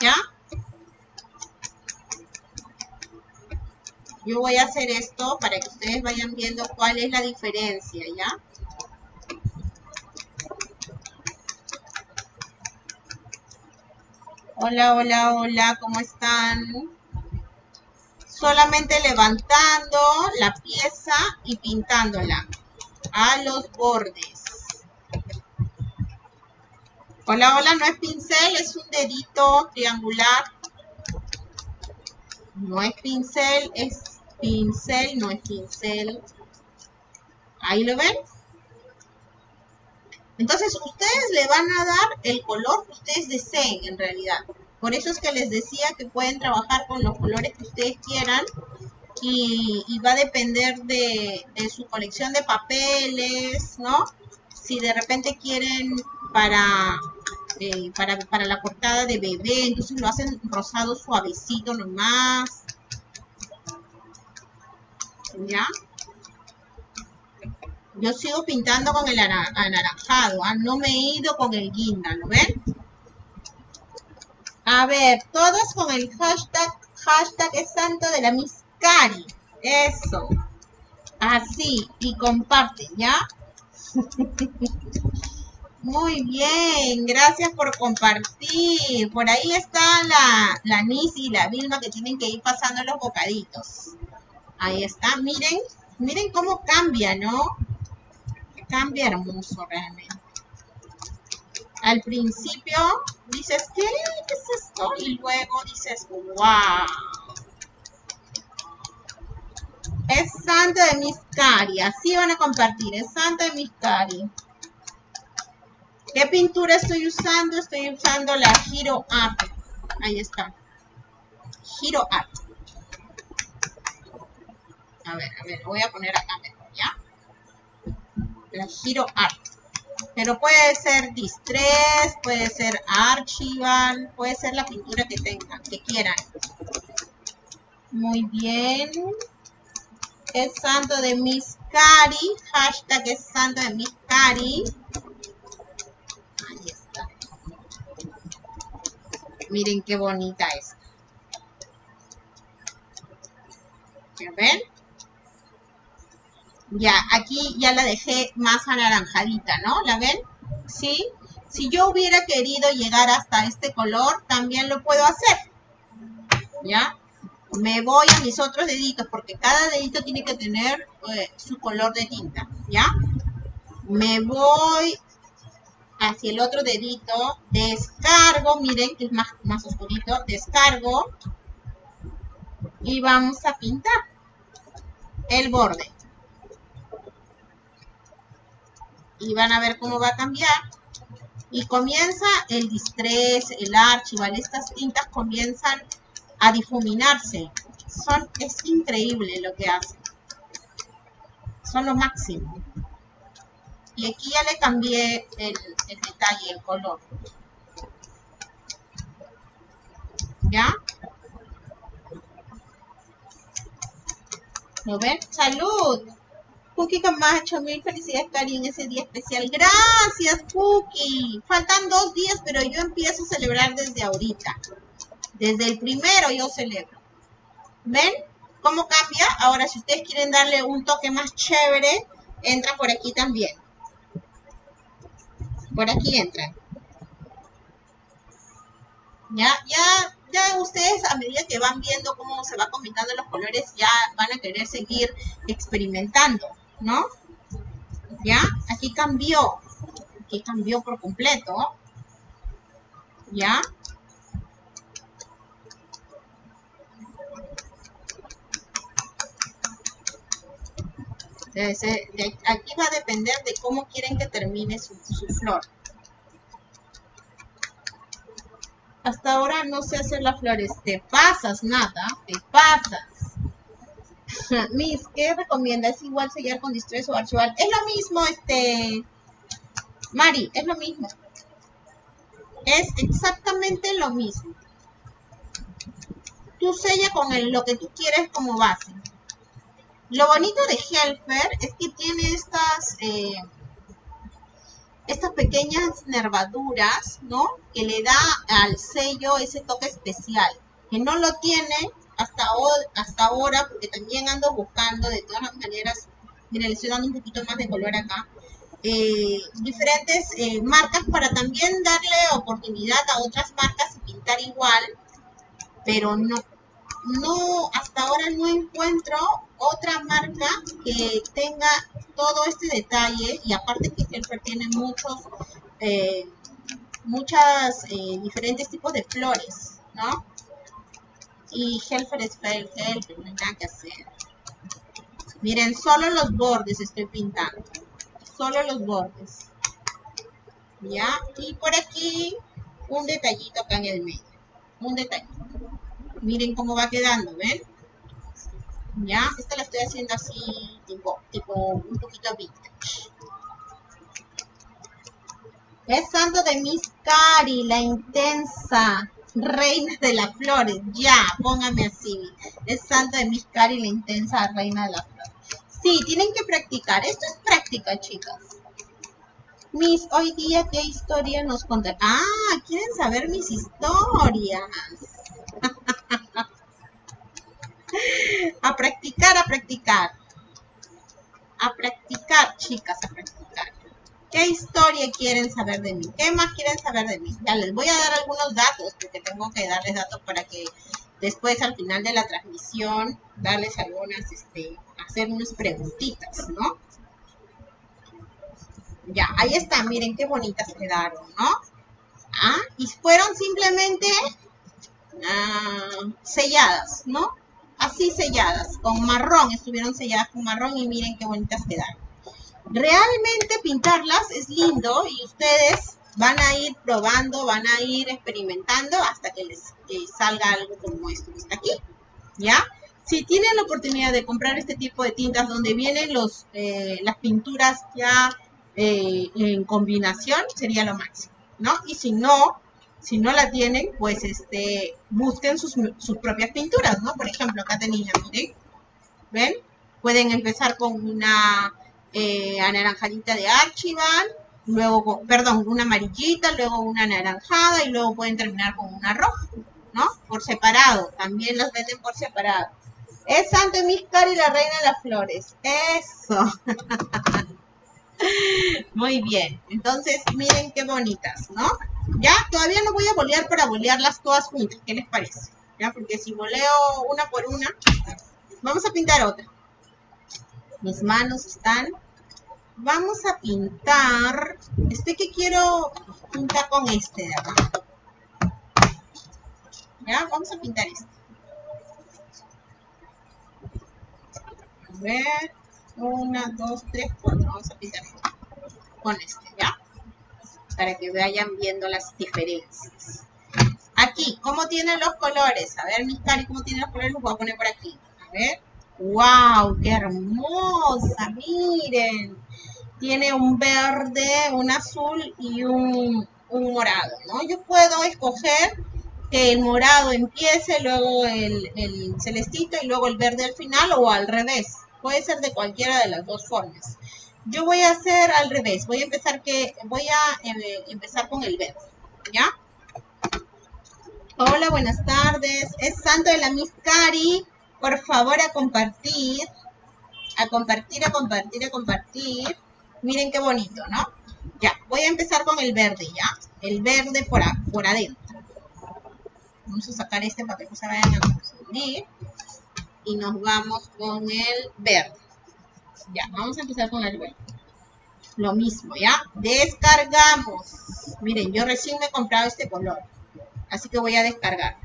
¿Ya? Yo voy a hacer esto para que ustedes vayan viendo cuál es la diferencia, ¿ya? Hola, hola, hola, ¿cómo están? Solamente levantando la pieza y pintándola a los bordes. Hola, hola, no es pincel, es un dedito triangular. No es pincel, es pincel, no es pincel. Ahí lo ven. Entonces, ustedes le van a dar el color que ustedes deseen en realidad. Por eso es que les decía que pueden trabajar con los colores que ustedes quieran y, va a depender de, su colección de papeles, ¿no? Si de repente quieren para, eh, para, para la portada de bebé, entonces lo hacen rosado suavecito nomás. ¿Ya? Yo sigo pintando con el anaranjado, ¿ah? no me he ido con el guinda, ¿lo ven? A ver, todos con el hashtag, hashtag es santo de la Miss Cari. Eso. Así, y comparten, ¿ya? <laughs> Muy bien, gracias por compartir. Por ahí está la, la Nisi y la Vilma que tienen que ir pasando los bocaditos. Ahí está, miren, miren cómo cambia, ¿no? Cambia hermoso realmente. Al principio dices, ¿qué? ¿Qué es esto? Y luego dices, wow. Es santo de Miscari. Así van a compartir. Es santo de Miscari. ¿Qué pintura estoy usando? Estoy usando la Hero Art. Ahí está. Hero Art. A ver, a ver, voy a poner acá mejor, ¿ya? La Hero Art. Pero puede ser Distress, puede ser Archival, puede ser la pintura que tengan, que quieran. Muy bien. Es santo de Miss Cari. Hashtag es santo de Miss Cari. Ahí está. Miren qué bonita es. ven? Ya, aquí ya la dejé más anaranjadita, ¿no? ¿La ven? ¿Sí? Si yo hubiera querido llegar hasta este color, también lo puedo hacer. ¿Ya? Me voy a mis otros deditos, porque cada dedito tiene que tener eh, su color de tinta, ¿ya? Me voy hacia el otro dedito, descargo, miren que es más, más oscurito, descargo y vamos a pintar el borde. y van a ver cómo va a cambiar. Y comienza el distress, el archival, estas tintas comienzan a difuminarse. Son, es increíble lo que hacen. Son lo máximo. Y aquí ya le cambié el, el detalle, el color. ¿Ya? ¿Lo ven? ¡Salud! Cookie Camacho, mil felicidades, Cari, en ese día especial. Gracias, Cookie. Faltan dos días, pero yo empiezo a celebrar desde ahorita. Desde el primero yo celebro. ¿Ven cómo cambia? Ahora, si ustedes quieren darle un toque más chévere, entran por aquí también. Por aquí entran. Ya, ya ya ustedes a medida que van viendo cómo se va combinando los colores, ya van a querer seguir experimentando. ¿no? ¿Ya? Aquí cambió. Aquí cambió por completo. ¿Ya? Aquí va a depender de cómo quieren que termine su, flor. Hasta ahora no sé hacer las flores. Te pasas nada, te pasas. <laughs> Miss, ¿qué recomienda? ¿Es igual sellar con distress o archival? Es lo mismo, este... Mari, es lo mismo. Es exactamente lo mismo. tú sella con el, lo que tú quieres como base. Lo bonito de Helfer es que tiene estas, eh, estas pequeñas nervaduras, ¿no? Que le da al sello ese toque especial, que no lo tiene hasta, hasta ahora, porque también ando buscando de todas maneras, miren, le estoy dando un poquito más de color acá, eh, diferentes eh, marcas para también darle oportunidad a otras marcas y pintar igual, pero no, no, hasta ahora no encuentro otra marca que tenga todo este detalle y aparte que Helfer tiene muchos, eh, muchas eh, diferentes tipos de flores, ¿no? Y Helfer es Helfer, no hay nada que hacer. Miren, solo los bordes estoy pintando, solo los bordes. ¿Ya? Y por aquí un detallito acá en el medio, un detallito. Miren cómo va quedando, ¿ven? Ya, esta la estoy haciendo así, tipo, tipo un poquito vintage. Es santo de Miss Cari, la intensa reina de las flores. Ya, póngame así. Es santo de Miss Cari, la intensa reina de las flores. Sí, tienen que practicar. Esto es práctica, chicas. Miss, hoy día, ¿qué historia nos contarán? Ah, quieren saber mis historias. <laughs> a practicar, a practicar. A practicar, chicas, a practicar. ¿Qué historia quieren saber de mí? ¿Qué más quieren saber de mí? Ya les voy a dar algunos datos, porque tengo que darles datos para que después al final de la transmisión darles algunas, este, hacer unas preguntitas, ¿no? Ya, ahí está, miren qué bonitas quedaron, ¿no? Ah, y fueron simplemente ah, selladas, ¿no? Así selladas, con marrón, estuvieron selladas con marrón y miren qué bonitas quedaron. Realmente pintarlas es lindo y ustedes van a ir probando, van a ir experimentando hasta que les salga algo como esto que está aquí, ¿ya? Si tienen la oportunidad de comprar este tipo de tintas donde vienen los, eh, las pinturas ya eh, en combinación, sería lo máximo, ¿no? Y si no, si no la tienen, pues este, busquen sus, propias pinturas, ¿no? Por ejemplo, acá tenía, miren, ¿ven? Pueden empezar con una eh, anaranjadita de Archibald, luego, perdón, una amarillita, luego una anaranjada y luego pueden terminar con una roja, ¿no? Por separado, también las venden por separado. Es Santo Miscar y la Reina de las Flores. Eso. <laughs> <laughs> Muy bien. Entonces, miren qué bonitas, ¿no? Ya, todavía no voy a bolear para bolearlas todas juntas. ¿Qué les parece? Ya, porque si boleo una por una, vamos a pintar otra. Mis manos están. Vamos a pintar. Este que quiero pintar con este de acá. Ya, vamos a pintar este. A ver. Una, dos, tres, cuatro. Vamos a pintar con este, ¿ya? Para que vayan viendo las diferencias. Aquí, ¿cómo tienen los colores? A ver, mis cari, ¿cómo tienen los colores? Los voy a poner por aquí. A ver. ¡Wow! ¡Qué hermosa! Miren. Tiene un verde, un azul y un, un morado, ¿no? Yo puedo escoger que el morado empiece, luego el, el celestito y luego el verde al final o al revés. Puede ser de cualquiera de las dos formas. Yo voy a hacer al revés. Voy a empezar que voy a eh, empezar con el verde, ¿ya? Hola, buenas tardes. Es Santo de la Miss Cari. Por favor, a compartir. A compartir, a compartir, a compartir. Miren qué bonito, ¿no? Ya, voy a empezar con el verde, ¿ya? El verde por, por adentro. Vamos a sacar este para que no se vayan a confundir y nos vamos con el verde. Ya, vamos a empezar con el verde. Lo mismo, ¿ya? Descargamos. Miren, yo recién me he comprado este color. Así que voy a descargar.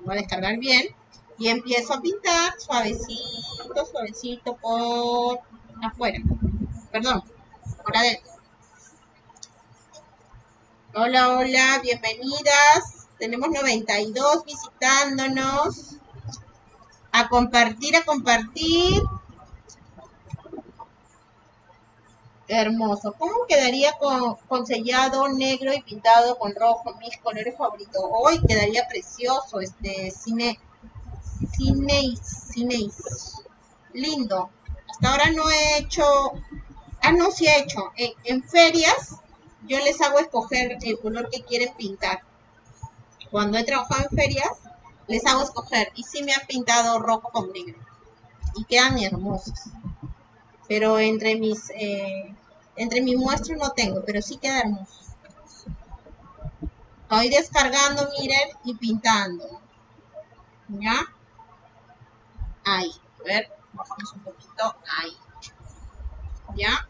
Voy a descargar bien. Y empiezo a pintar suavecito, suavecito por afuera. Perdón, por adentro. Hola, hola, bienvenidas. Tenemos 92 visitándonos. A compartir, a compartir. Hermoso. ¿Cómo quedaría con, sellado negro y pintado con rojo? Mis colores favoritos. Hoy quedaría precioso este cine. Cine Cineis. Lindo. Hasta ahora no he hecho. Ah, no, sí he hecho. En, ferias yo les hago escoger el color que quieren pintar. Cuando he trabajado en ferias, les hago escoger. Y sí me han pintado rojo con negro. Y quedan hermosos. Pero entre mis eh, entre mi muestra no tengo, pero sí queda hermoso. Estoy descargando, miren, y pintando. ¿Ya? Ahí. A ver, bajamos un poquito. Ahí. ¿Ya?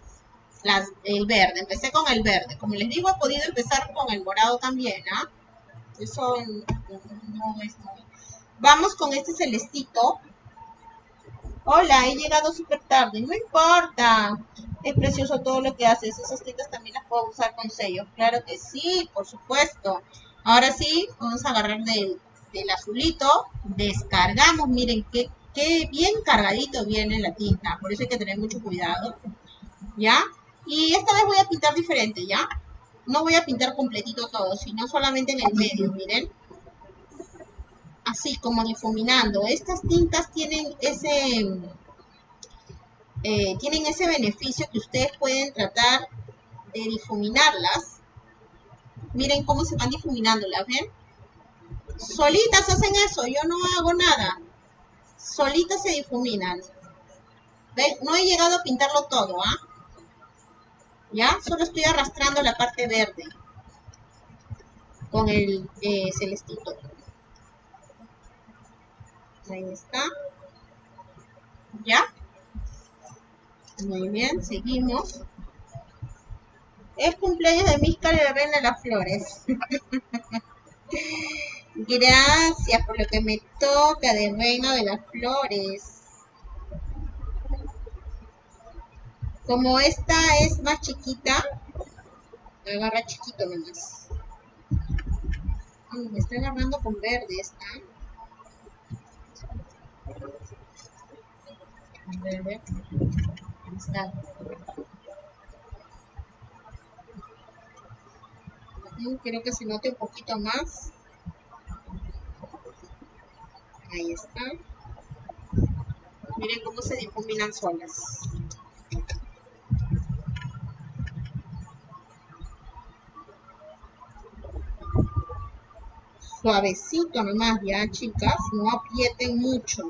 el verde. Empecé con el verde. Como les digo, he podido empezar con el morado también, ¿ah? Eso no es muy... Vamos con este celestito. Hola, he llegado súper tarde. No importa es precioso todo lo que haces. Esas tintas también las puedo usar con sellos. Claro que sí, por supuesto. Ahora sí, vamos a agarrar del, azulito. Descargamos. Miren qué, qué bien cargadito viene la tinta. Por eso hay que tener mucho cuidado. ¿Ya? Y esta vez voy a pintar diferente, ¿ya? No voy a pintar completito todo, sino solamente en el medio, miren. Así como difuminando. Estas tintas tienen ese eh, tienen ese beneficio que ustedes pueden tratar de difuminarlas. Miren cómo se van difuminando, ¿las ven? Solitas hacen eso, yo no hago nada. Solitas se difuminan. ¿Ven? No he llegado a pintarlo todo, ¿ah? ¿Ya? Solo estoy arrastrando la parte verde con el eh, celestito. Ahí está. ¿Ya? Muy bien, seguimos. Es cumpleaños de Míscar y de Reina de las Flores. <laughs> Gracias por lo que me toca de Reina de las Flores. Como esta es más chiquita, agarra chiquito nomás. me está agarrando con verde esta. Quiero que se note un poquito más. Ahí está. Miren cómo se difuminan solas. Suavecito nomás ya, chicas. No aprieten mucho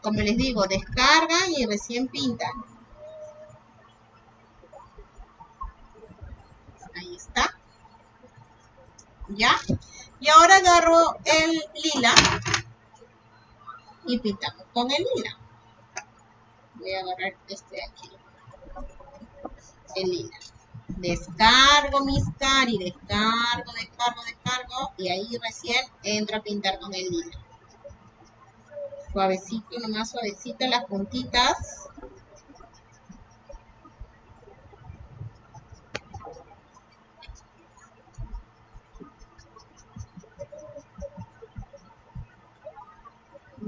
como les digo, descargan y recién pintan. Ahí está. ¿Ya? Y ahora agarro el lila y pintamos con el lila. Voy a agarrar este de aquí. El lila. Descargo mis cari, descargo, descargo, descargo y ahí recién entro a pintar con el lila suavecito, nomás suavecito las puntitas.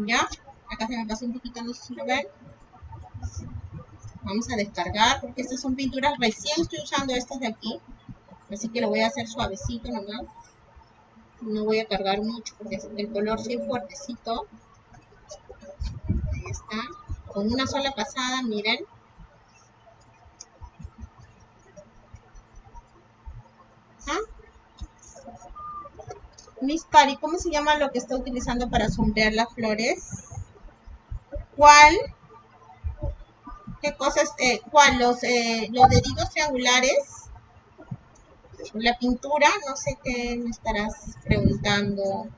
Ya, acá se me pasó un poquito, no sé. Vamos a descargar porque estas son pinturas, recién estoy usando estas de aquí. Así que lo voy a hacer suavecito nomás. No voy a cargar mucho porque el color sí es fuertecito. Con una sola pasada, miren. ¿Ah? Miss Cari, ¿cómo se llama lo que está utilizando para sombrear las flores? ¿Cuál? ¿Qué cosas? Eh, ¿Cuál? Los, eh, los deditos triangulares. La pintura, no sé qué me estarás preguntando,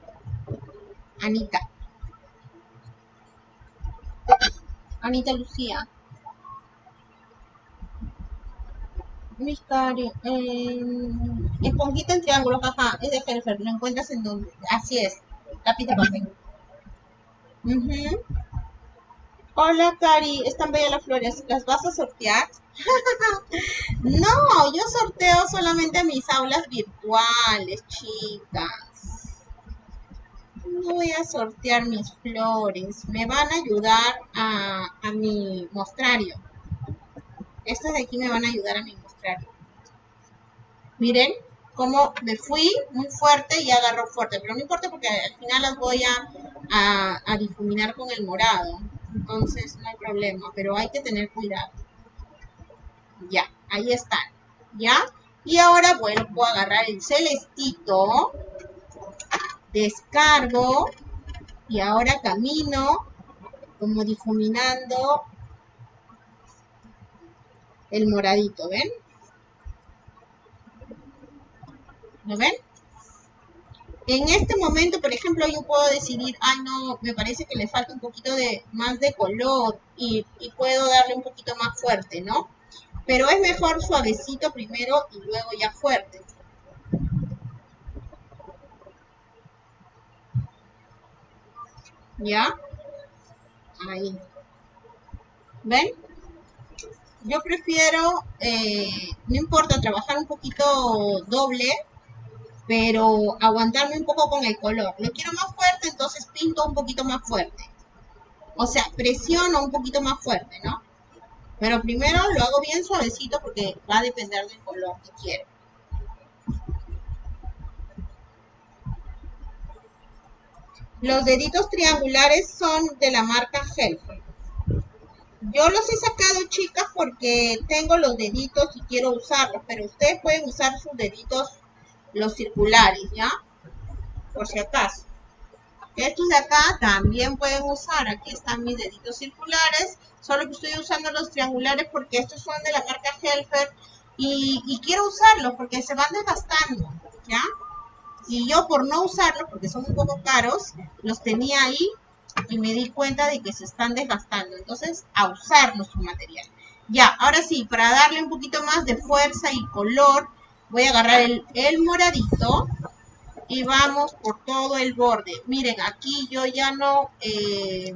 Anita. Anita Lucía. Misterio. Eh, esponjita en triángulo, ajá, es de Helfer, lo encuentras en donde. Así es, de papel. Hola, Cari, están bellas las flores. ¿Las vas a sortear? <laughs> no, yo sorteo solamente mis aulas virtuales, chicas voy a sortear mis flores. Me van a ayudar a, mi mostrario. Estas de aquí me van a ayudar a mostrar. Miren cómo me fui muy fuerte y agarró fuerte, pero no importa porque al final las voy a, a difuminar con el morado. Entonces no hay problema, pero hay que tener cuidado. Ya, ahí están. ¿Ya? Y ahora vuelvo a agarrar el celestito, descargo y ahora camino como difuminando el moradito, ¿ven? ¿Lo ven? En este momento, por ejemplo, yo puedo decidir, ay no, me parece que le falta un poquito de más de color y, y puedo darle un poquito más fuerte, ¿no? Pero es mejor suavecito primero y luego ya fuerte. ¿Ya? Ahí. ¿Ven? Yo prefiero, eh, no importa, trabajar un poquito doble, pero aguantarme un poco con el color. Lo quiero más fuerte, entonces pinto un poquito más fuerte. O sea, presiono un poquito más fuerte, ¿no? Pero primero lo hago bien suavecito porque va a depender del color que quiero. Los deditos triangulares son de la marca Helfer. Yo los he sacado, chicas, porque tengo los deditos y quiero usarlos, pero ustedes pueden usar sus deditos, los circulares, ¿ya? Por si acaso. Estos de acá también pueden usar. Aquí están mis deditos circulares. Solo que estoy usando los triangulares porque estos son de la marca Helfer. Y, quiero usarlos porque se van desgastando. ¿Ya? Y yo por no usarlos, porque son un poco caros, los tenía ahí y me di cuenta de que se están desgastando. Entonces, a usarlos su material. Ya, ahora sí, para darle un poquito más de fuerza y color, voy a agarrar el, el moradito y vamos por todo el borde. Miren, aquí yo ya no, eh,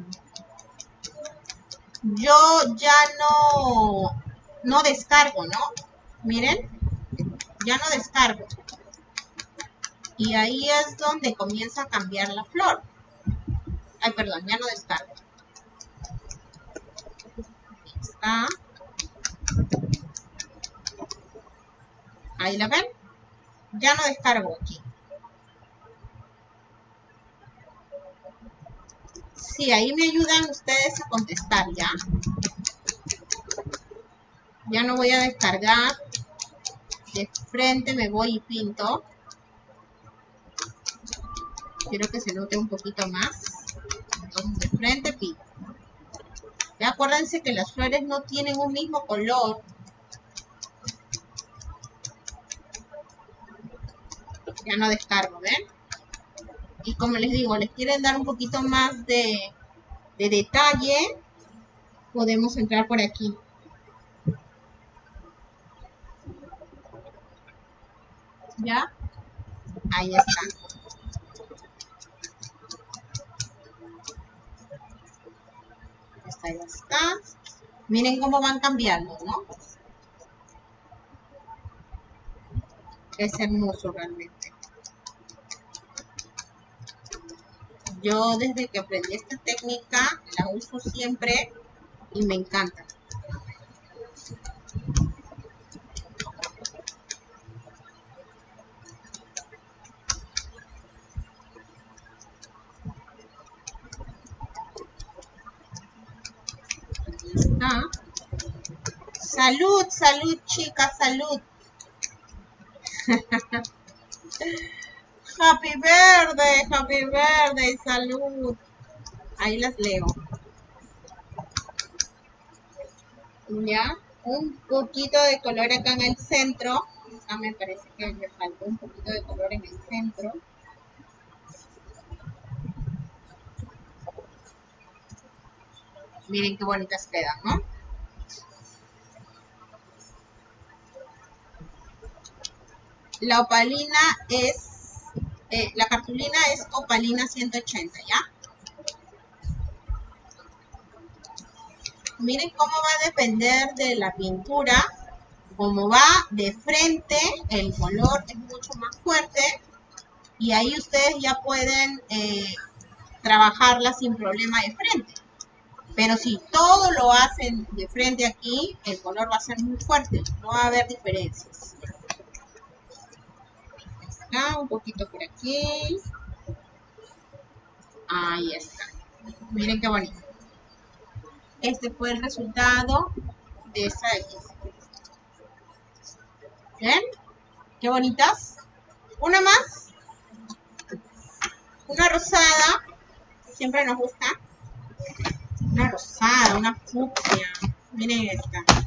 yo ya no, no descargo, ¿no? Miren, ya no descargo. Y ahí es donde comienza a cambiar la flor. Ay, perdón, ya no descargo. Ahí está. Ahí la ven. Ya no descargo aquí. Sí, ahí me ayudan ustedes a contestar ya. Ya no voy a descargar. De frente me voy y pinto. Quiero que se note un poquito más. Entonces de frente pinto. Ya acuérdense que las flores no tienen un mismo color. Ya no descargo, ¿ven? y como les digo, les quieren dar un poquito más de, detalle, podemos entrar por aquí. ¿Ya? Ahí está. Está. Miren cómo van cambiando, ¿no? Es hermoso realmente. Yo desde que aprendí esta técnica la uso siempre y me encanta. Salud, salud chicas, salud. <laughs> Happy verde, happy verde, salud. Ahí las leo. Ya, un poquito de color acá en el centro. Acá me parece que me faltó un poquito de color en el centro. Miren qué bonitas quedan, ¿no? La opalina es eh, la cartulina es opalina 180, ¿ya? Miren cómo va a depender de la pintura. Como va de frente, el color es mucho más fuerte. Y ahí ustedes ya pueden eh, trabajarla sin problema de frente. Pero si todo lo hacen de frente aquí, el color va a ser muy fuerte, no va a haber diferencias. Acá, un poquito por aquí. Ahí está. Miren qué bonito. Este fue el resultado de esta X. ¿Ven? Qué bonitas. Una más. Una rosada. Siempre nos gusta. Una rosada, una fucsia. Miren esta.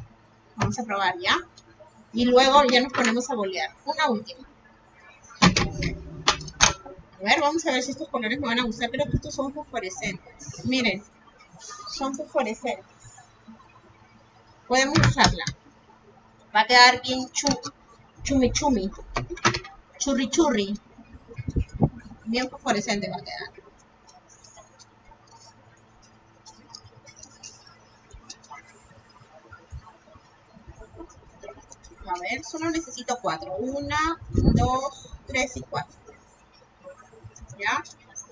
Vamos a probar ya. Y luego ya nos ponemos a bolear. Una última. A ver, vamos a ver si estos colores me van a gustar. Creo que estos son fosforescentes. Miren. Son fosforescentes. Podemos usarla. Va a quedar bien chu, chumi chumi. Churri churri. Bien fosforescente va a quedar. A ver, solo necesito cuatro. Una, dos, tres y cuatro. ¿Ya?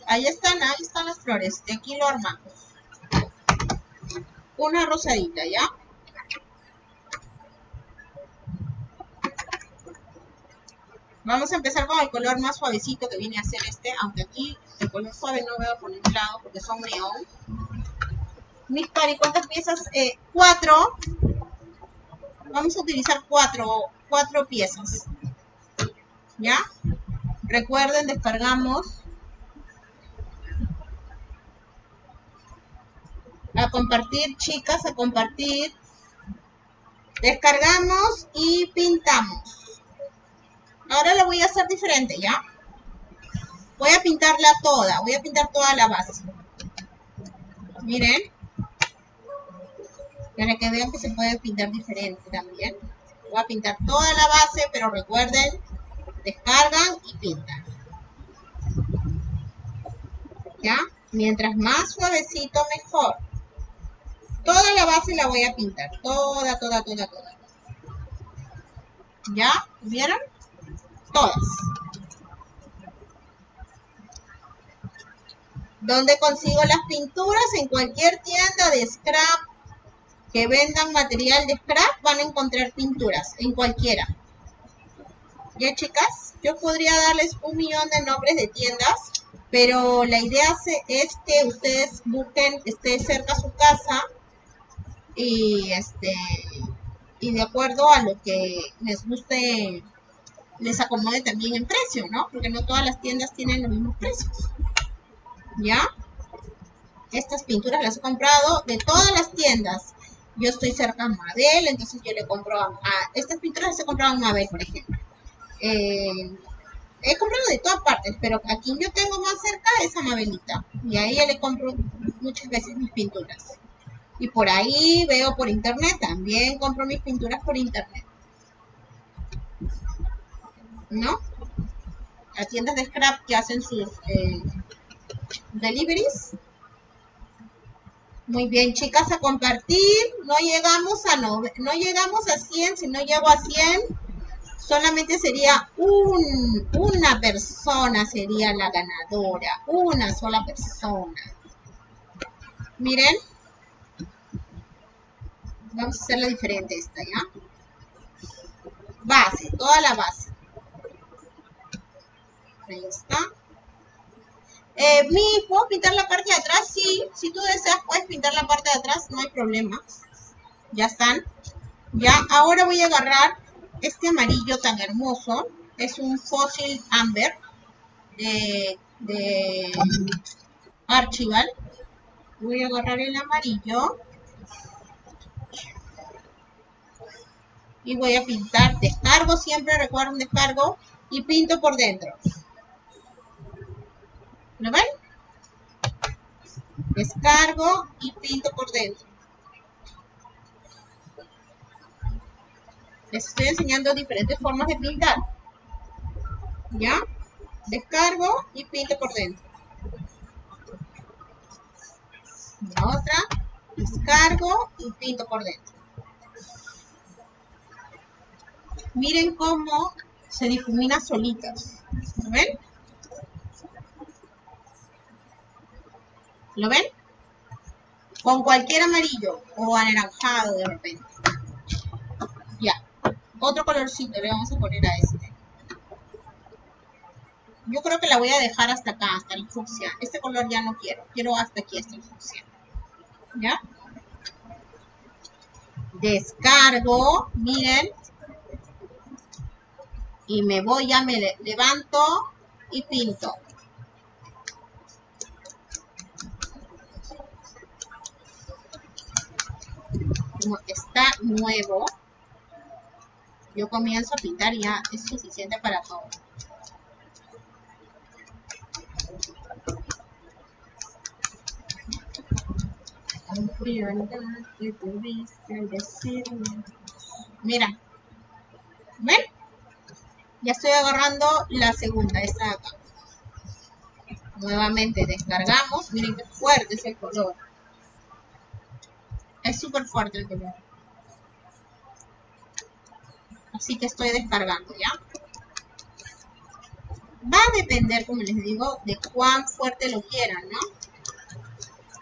Ahí están, ahí están las flores. De aquí lo armamos. Una rosadita, ¿ya? Vamos a empezar con el color más suavecito que viene a ser este, aunque aquí el color suave no veo por ningún lado porque son neón. Mis pari, ¿cuántas piezas? Eh, cuatro vamos a utilizar cuatro, cuatro piezas. ¿Ya? Recuerden, descargamos. A compartir, chicas, a compartir. Descargamos y pintamos. Ahora lo voy a hacer diferente, ¿ya? Voy a pintarla toda, voy a pintar toda la base. Miren para que vean que se puede pintar diferente también. Voy a pintar toda la base, pero recuerden, descargan y pintan. ¿Ya? Mientras más suavecito, mejor. Toda la base la voy a pintar. Toda, toda, toda, toda. ¿Ya? ¿Vieron? Todas. ¿Dónde consigo las pinturas? En cualquier tienda de scrap que vendan material de scrap van a encontrar pinturas en cualquiera. ¿Ya chicas? Yo podría darles un millón de nombres de tiendas, pero la idea es que ustedes busquen, esté cerca a su casa y este y de acuerdo a lo que les guste les acomode también en precio, ¿no? Porque no todas las tiendas tienen los mismos precios. ¿Ya? Estas pinturas las he comprado de todas las tiendas yo estoy cerca a Mabel, entonces yo le compro a, estas pinturas se he comprado en Mabel, por ejemplo. Eh, he comprado de todas partes, pero a quien yo tengo más cerca es a Mabelita. Y a ella le compro muchas veces mis pinturas. Y por ahí veo por internet, también compro mis pinturas por internet. ¿No? A tiendas de scrap que hacen sus eh, deliveries muy bien, chicas, a compartir. No llegamos a no, no llegamos a 100. Si no llego a 100, solamente sería un, una persona sería la ganadora. Una sola persona. Miren. Vamos a hacerla diferente esta, ¿ya? Base, toda la base. Ahí está. Eh, mi, ¿puedo pintar la parte de atrás? Sí, si tú deseas puedes pintar la parte de atrás, no hay problema. Ya están. Ya, ahora voy a agarrar este amarillo tan hermoso. Es un fósil amber de, de Archival. Voy a agarrar el amarillo. Y voy a pintar. Descargo siempre, recuerden descargo. Y pinto por dentro. ¿Lo ven? Descargo y pinto por dentro. Les estoy enseñando diferentes formas de pintar. ¿Ya? Descargo y pinto por dentro. La otra, descargo y pinto por dentro. Miren cómo se difumina solitas. ¿Lo ven? ¿Lo ven? Con cualquier amarillo o anaranjado de repente. Ya. Otro colorcito le vamos a poner a este. Yo creo que la voy a dejar hasta acá, hasta el fucsia. Este color ya no quiero. Quiero hasta aquí, hasta el. ¿Ya? Descargo, miren. Y me voy, ya me levanto y pinto. Como está nuevo, yo comienzo a pintar y ya es suficiente para todo. Mira. ¿Ven? Ya estoy agarrando la segunda, esta de acá. Nuevamente descargamos. Miren qué fuerte es el color. Es súper fuerte el color. Así que estoy descargando, ¿ya? Va a depender, como les digo, de cuán fuerte lo quieran, ¿no?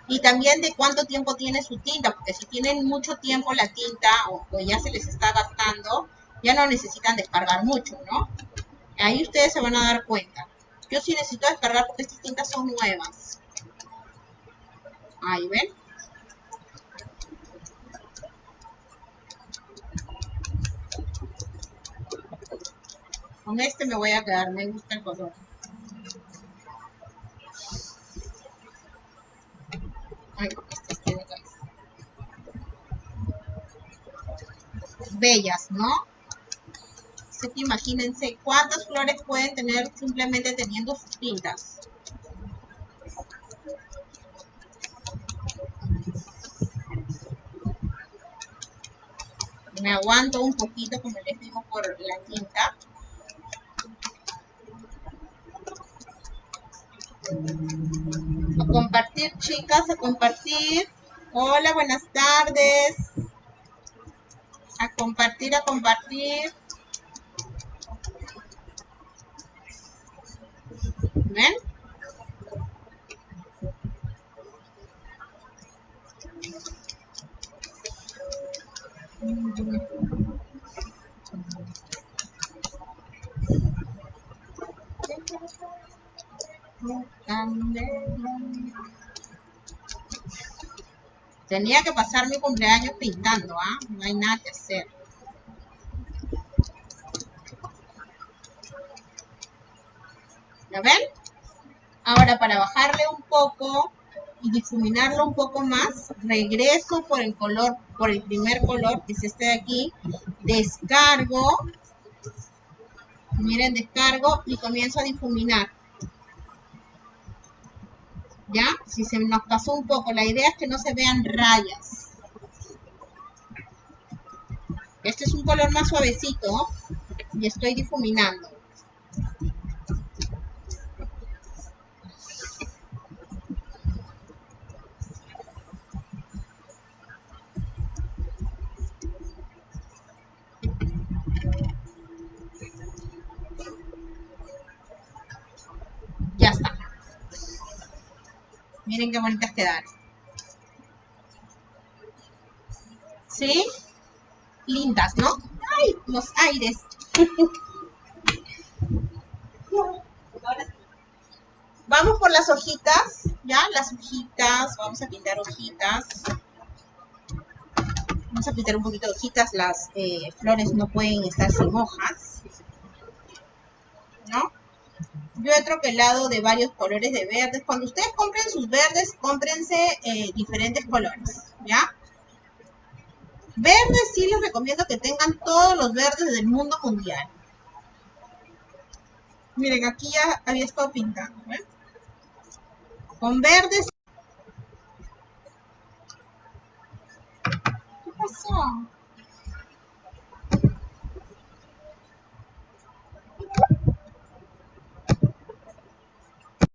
y también de cuánto tiempo tiene su tinta, porque si tienen mucho tiempo la tinta o, ya se les está gastando, ya no necesitan descargar mucho, ¿no? Ahí ustedes se van a dar cuenta. Yo sí necesito descargar porque estas tintas son nuevas. Ahí ven. Con este me voy a quedar, me gusta el color. bellas, ¿no? Así que imagínense cuántas flores pueden tener simplemente teniendo sus tintas. Me aguanto un poquito, como les digo, por la tinta. A compartir, chicas, a compartir. Hola, buenas tardes a compartir, a compartir. Tenía que pasar mi cumpleaños pintando, ¿ah? No hay nada que hacer. ¿Lo ven? Ahora, para bajarle un poco y difuminarlo un poco más, regreso por el color, por el primer color, que es este de aquí, descargo, miren, descargo y comienzo a difuminar. ¿ya? Si se nos pasó un poco, la idea es que no se vean rayas. Este es un color más suavecito y estoy difuminando. Miren qué bonitas quedaron. ¿Sí? Lindas, ¿no? ¡Ay! Los aires. Vamos por las hojitas, ¿ya? Las hojitas, vamos a pintar hojitas. Vamos a pintar un poquito de hojitas, las eh, flores no pueden estar sin hojas. ¿No? Yo he troquelado de varios colores de verdes. Cuando ustedes compren sus verdes, cómprense eh, diferentes colores, ¿ya? Verdes sí les recomiendo que tengan todos los verdes del mundo mundial. Miren, aquí ya había estado pintando, ¿ven? Con verdes... ¿Qué pasó?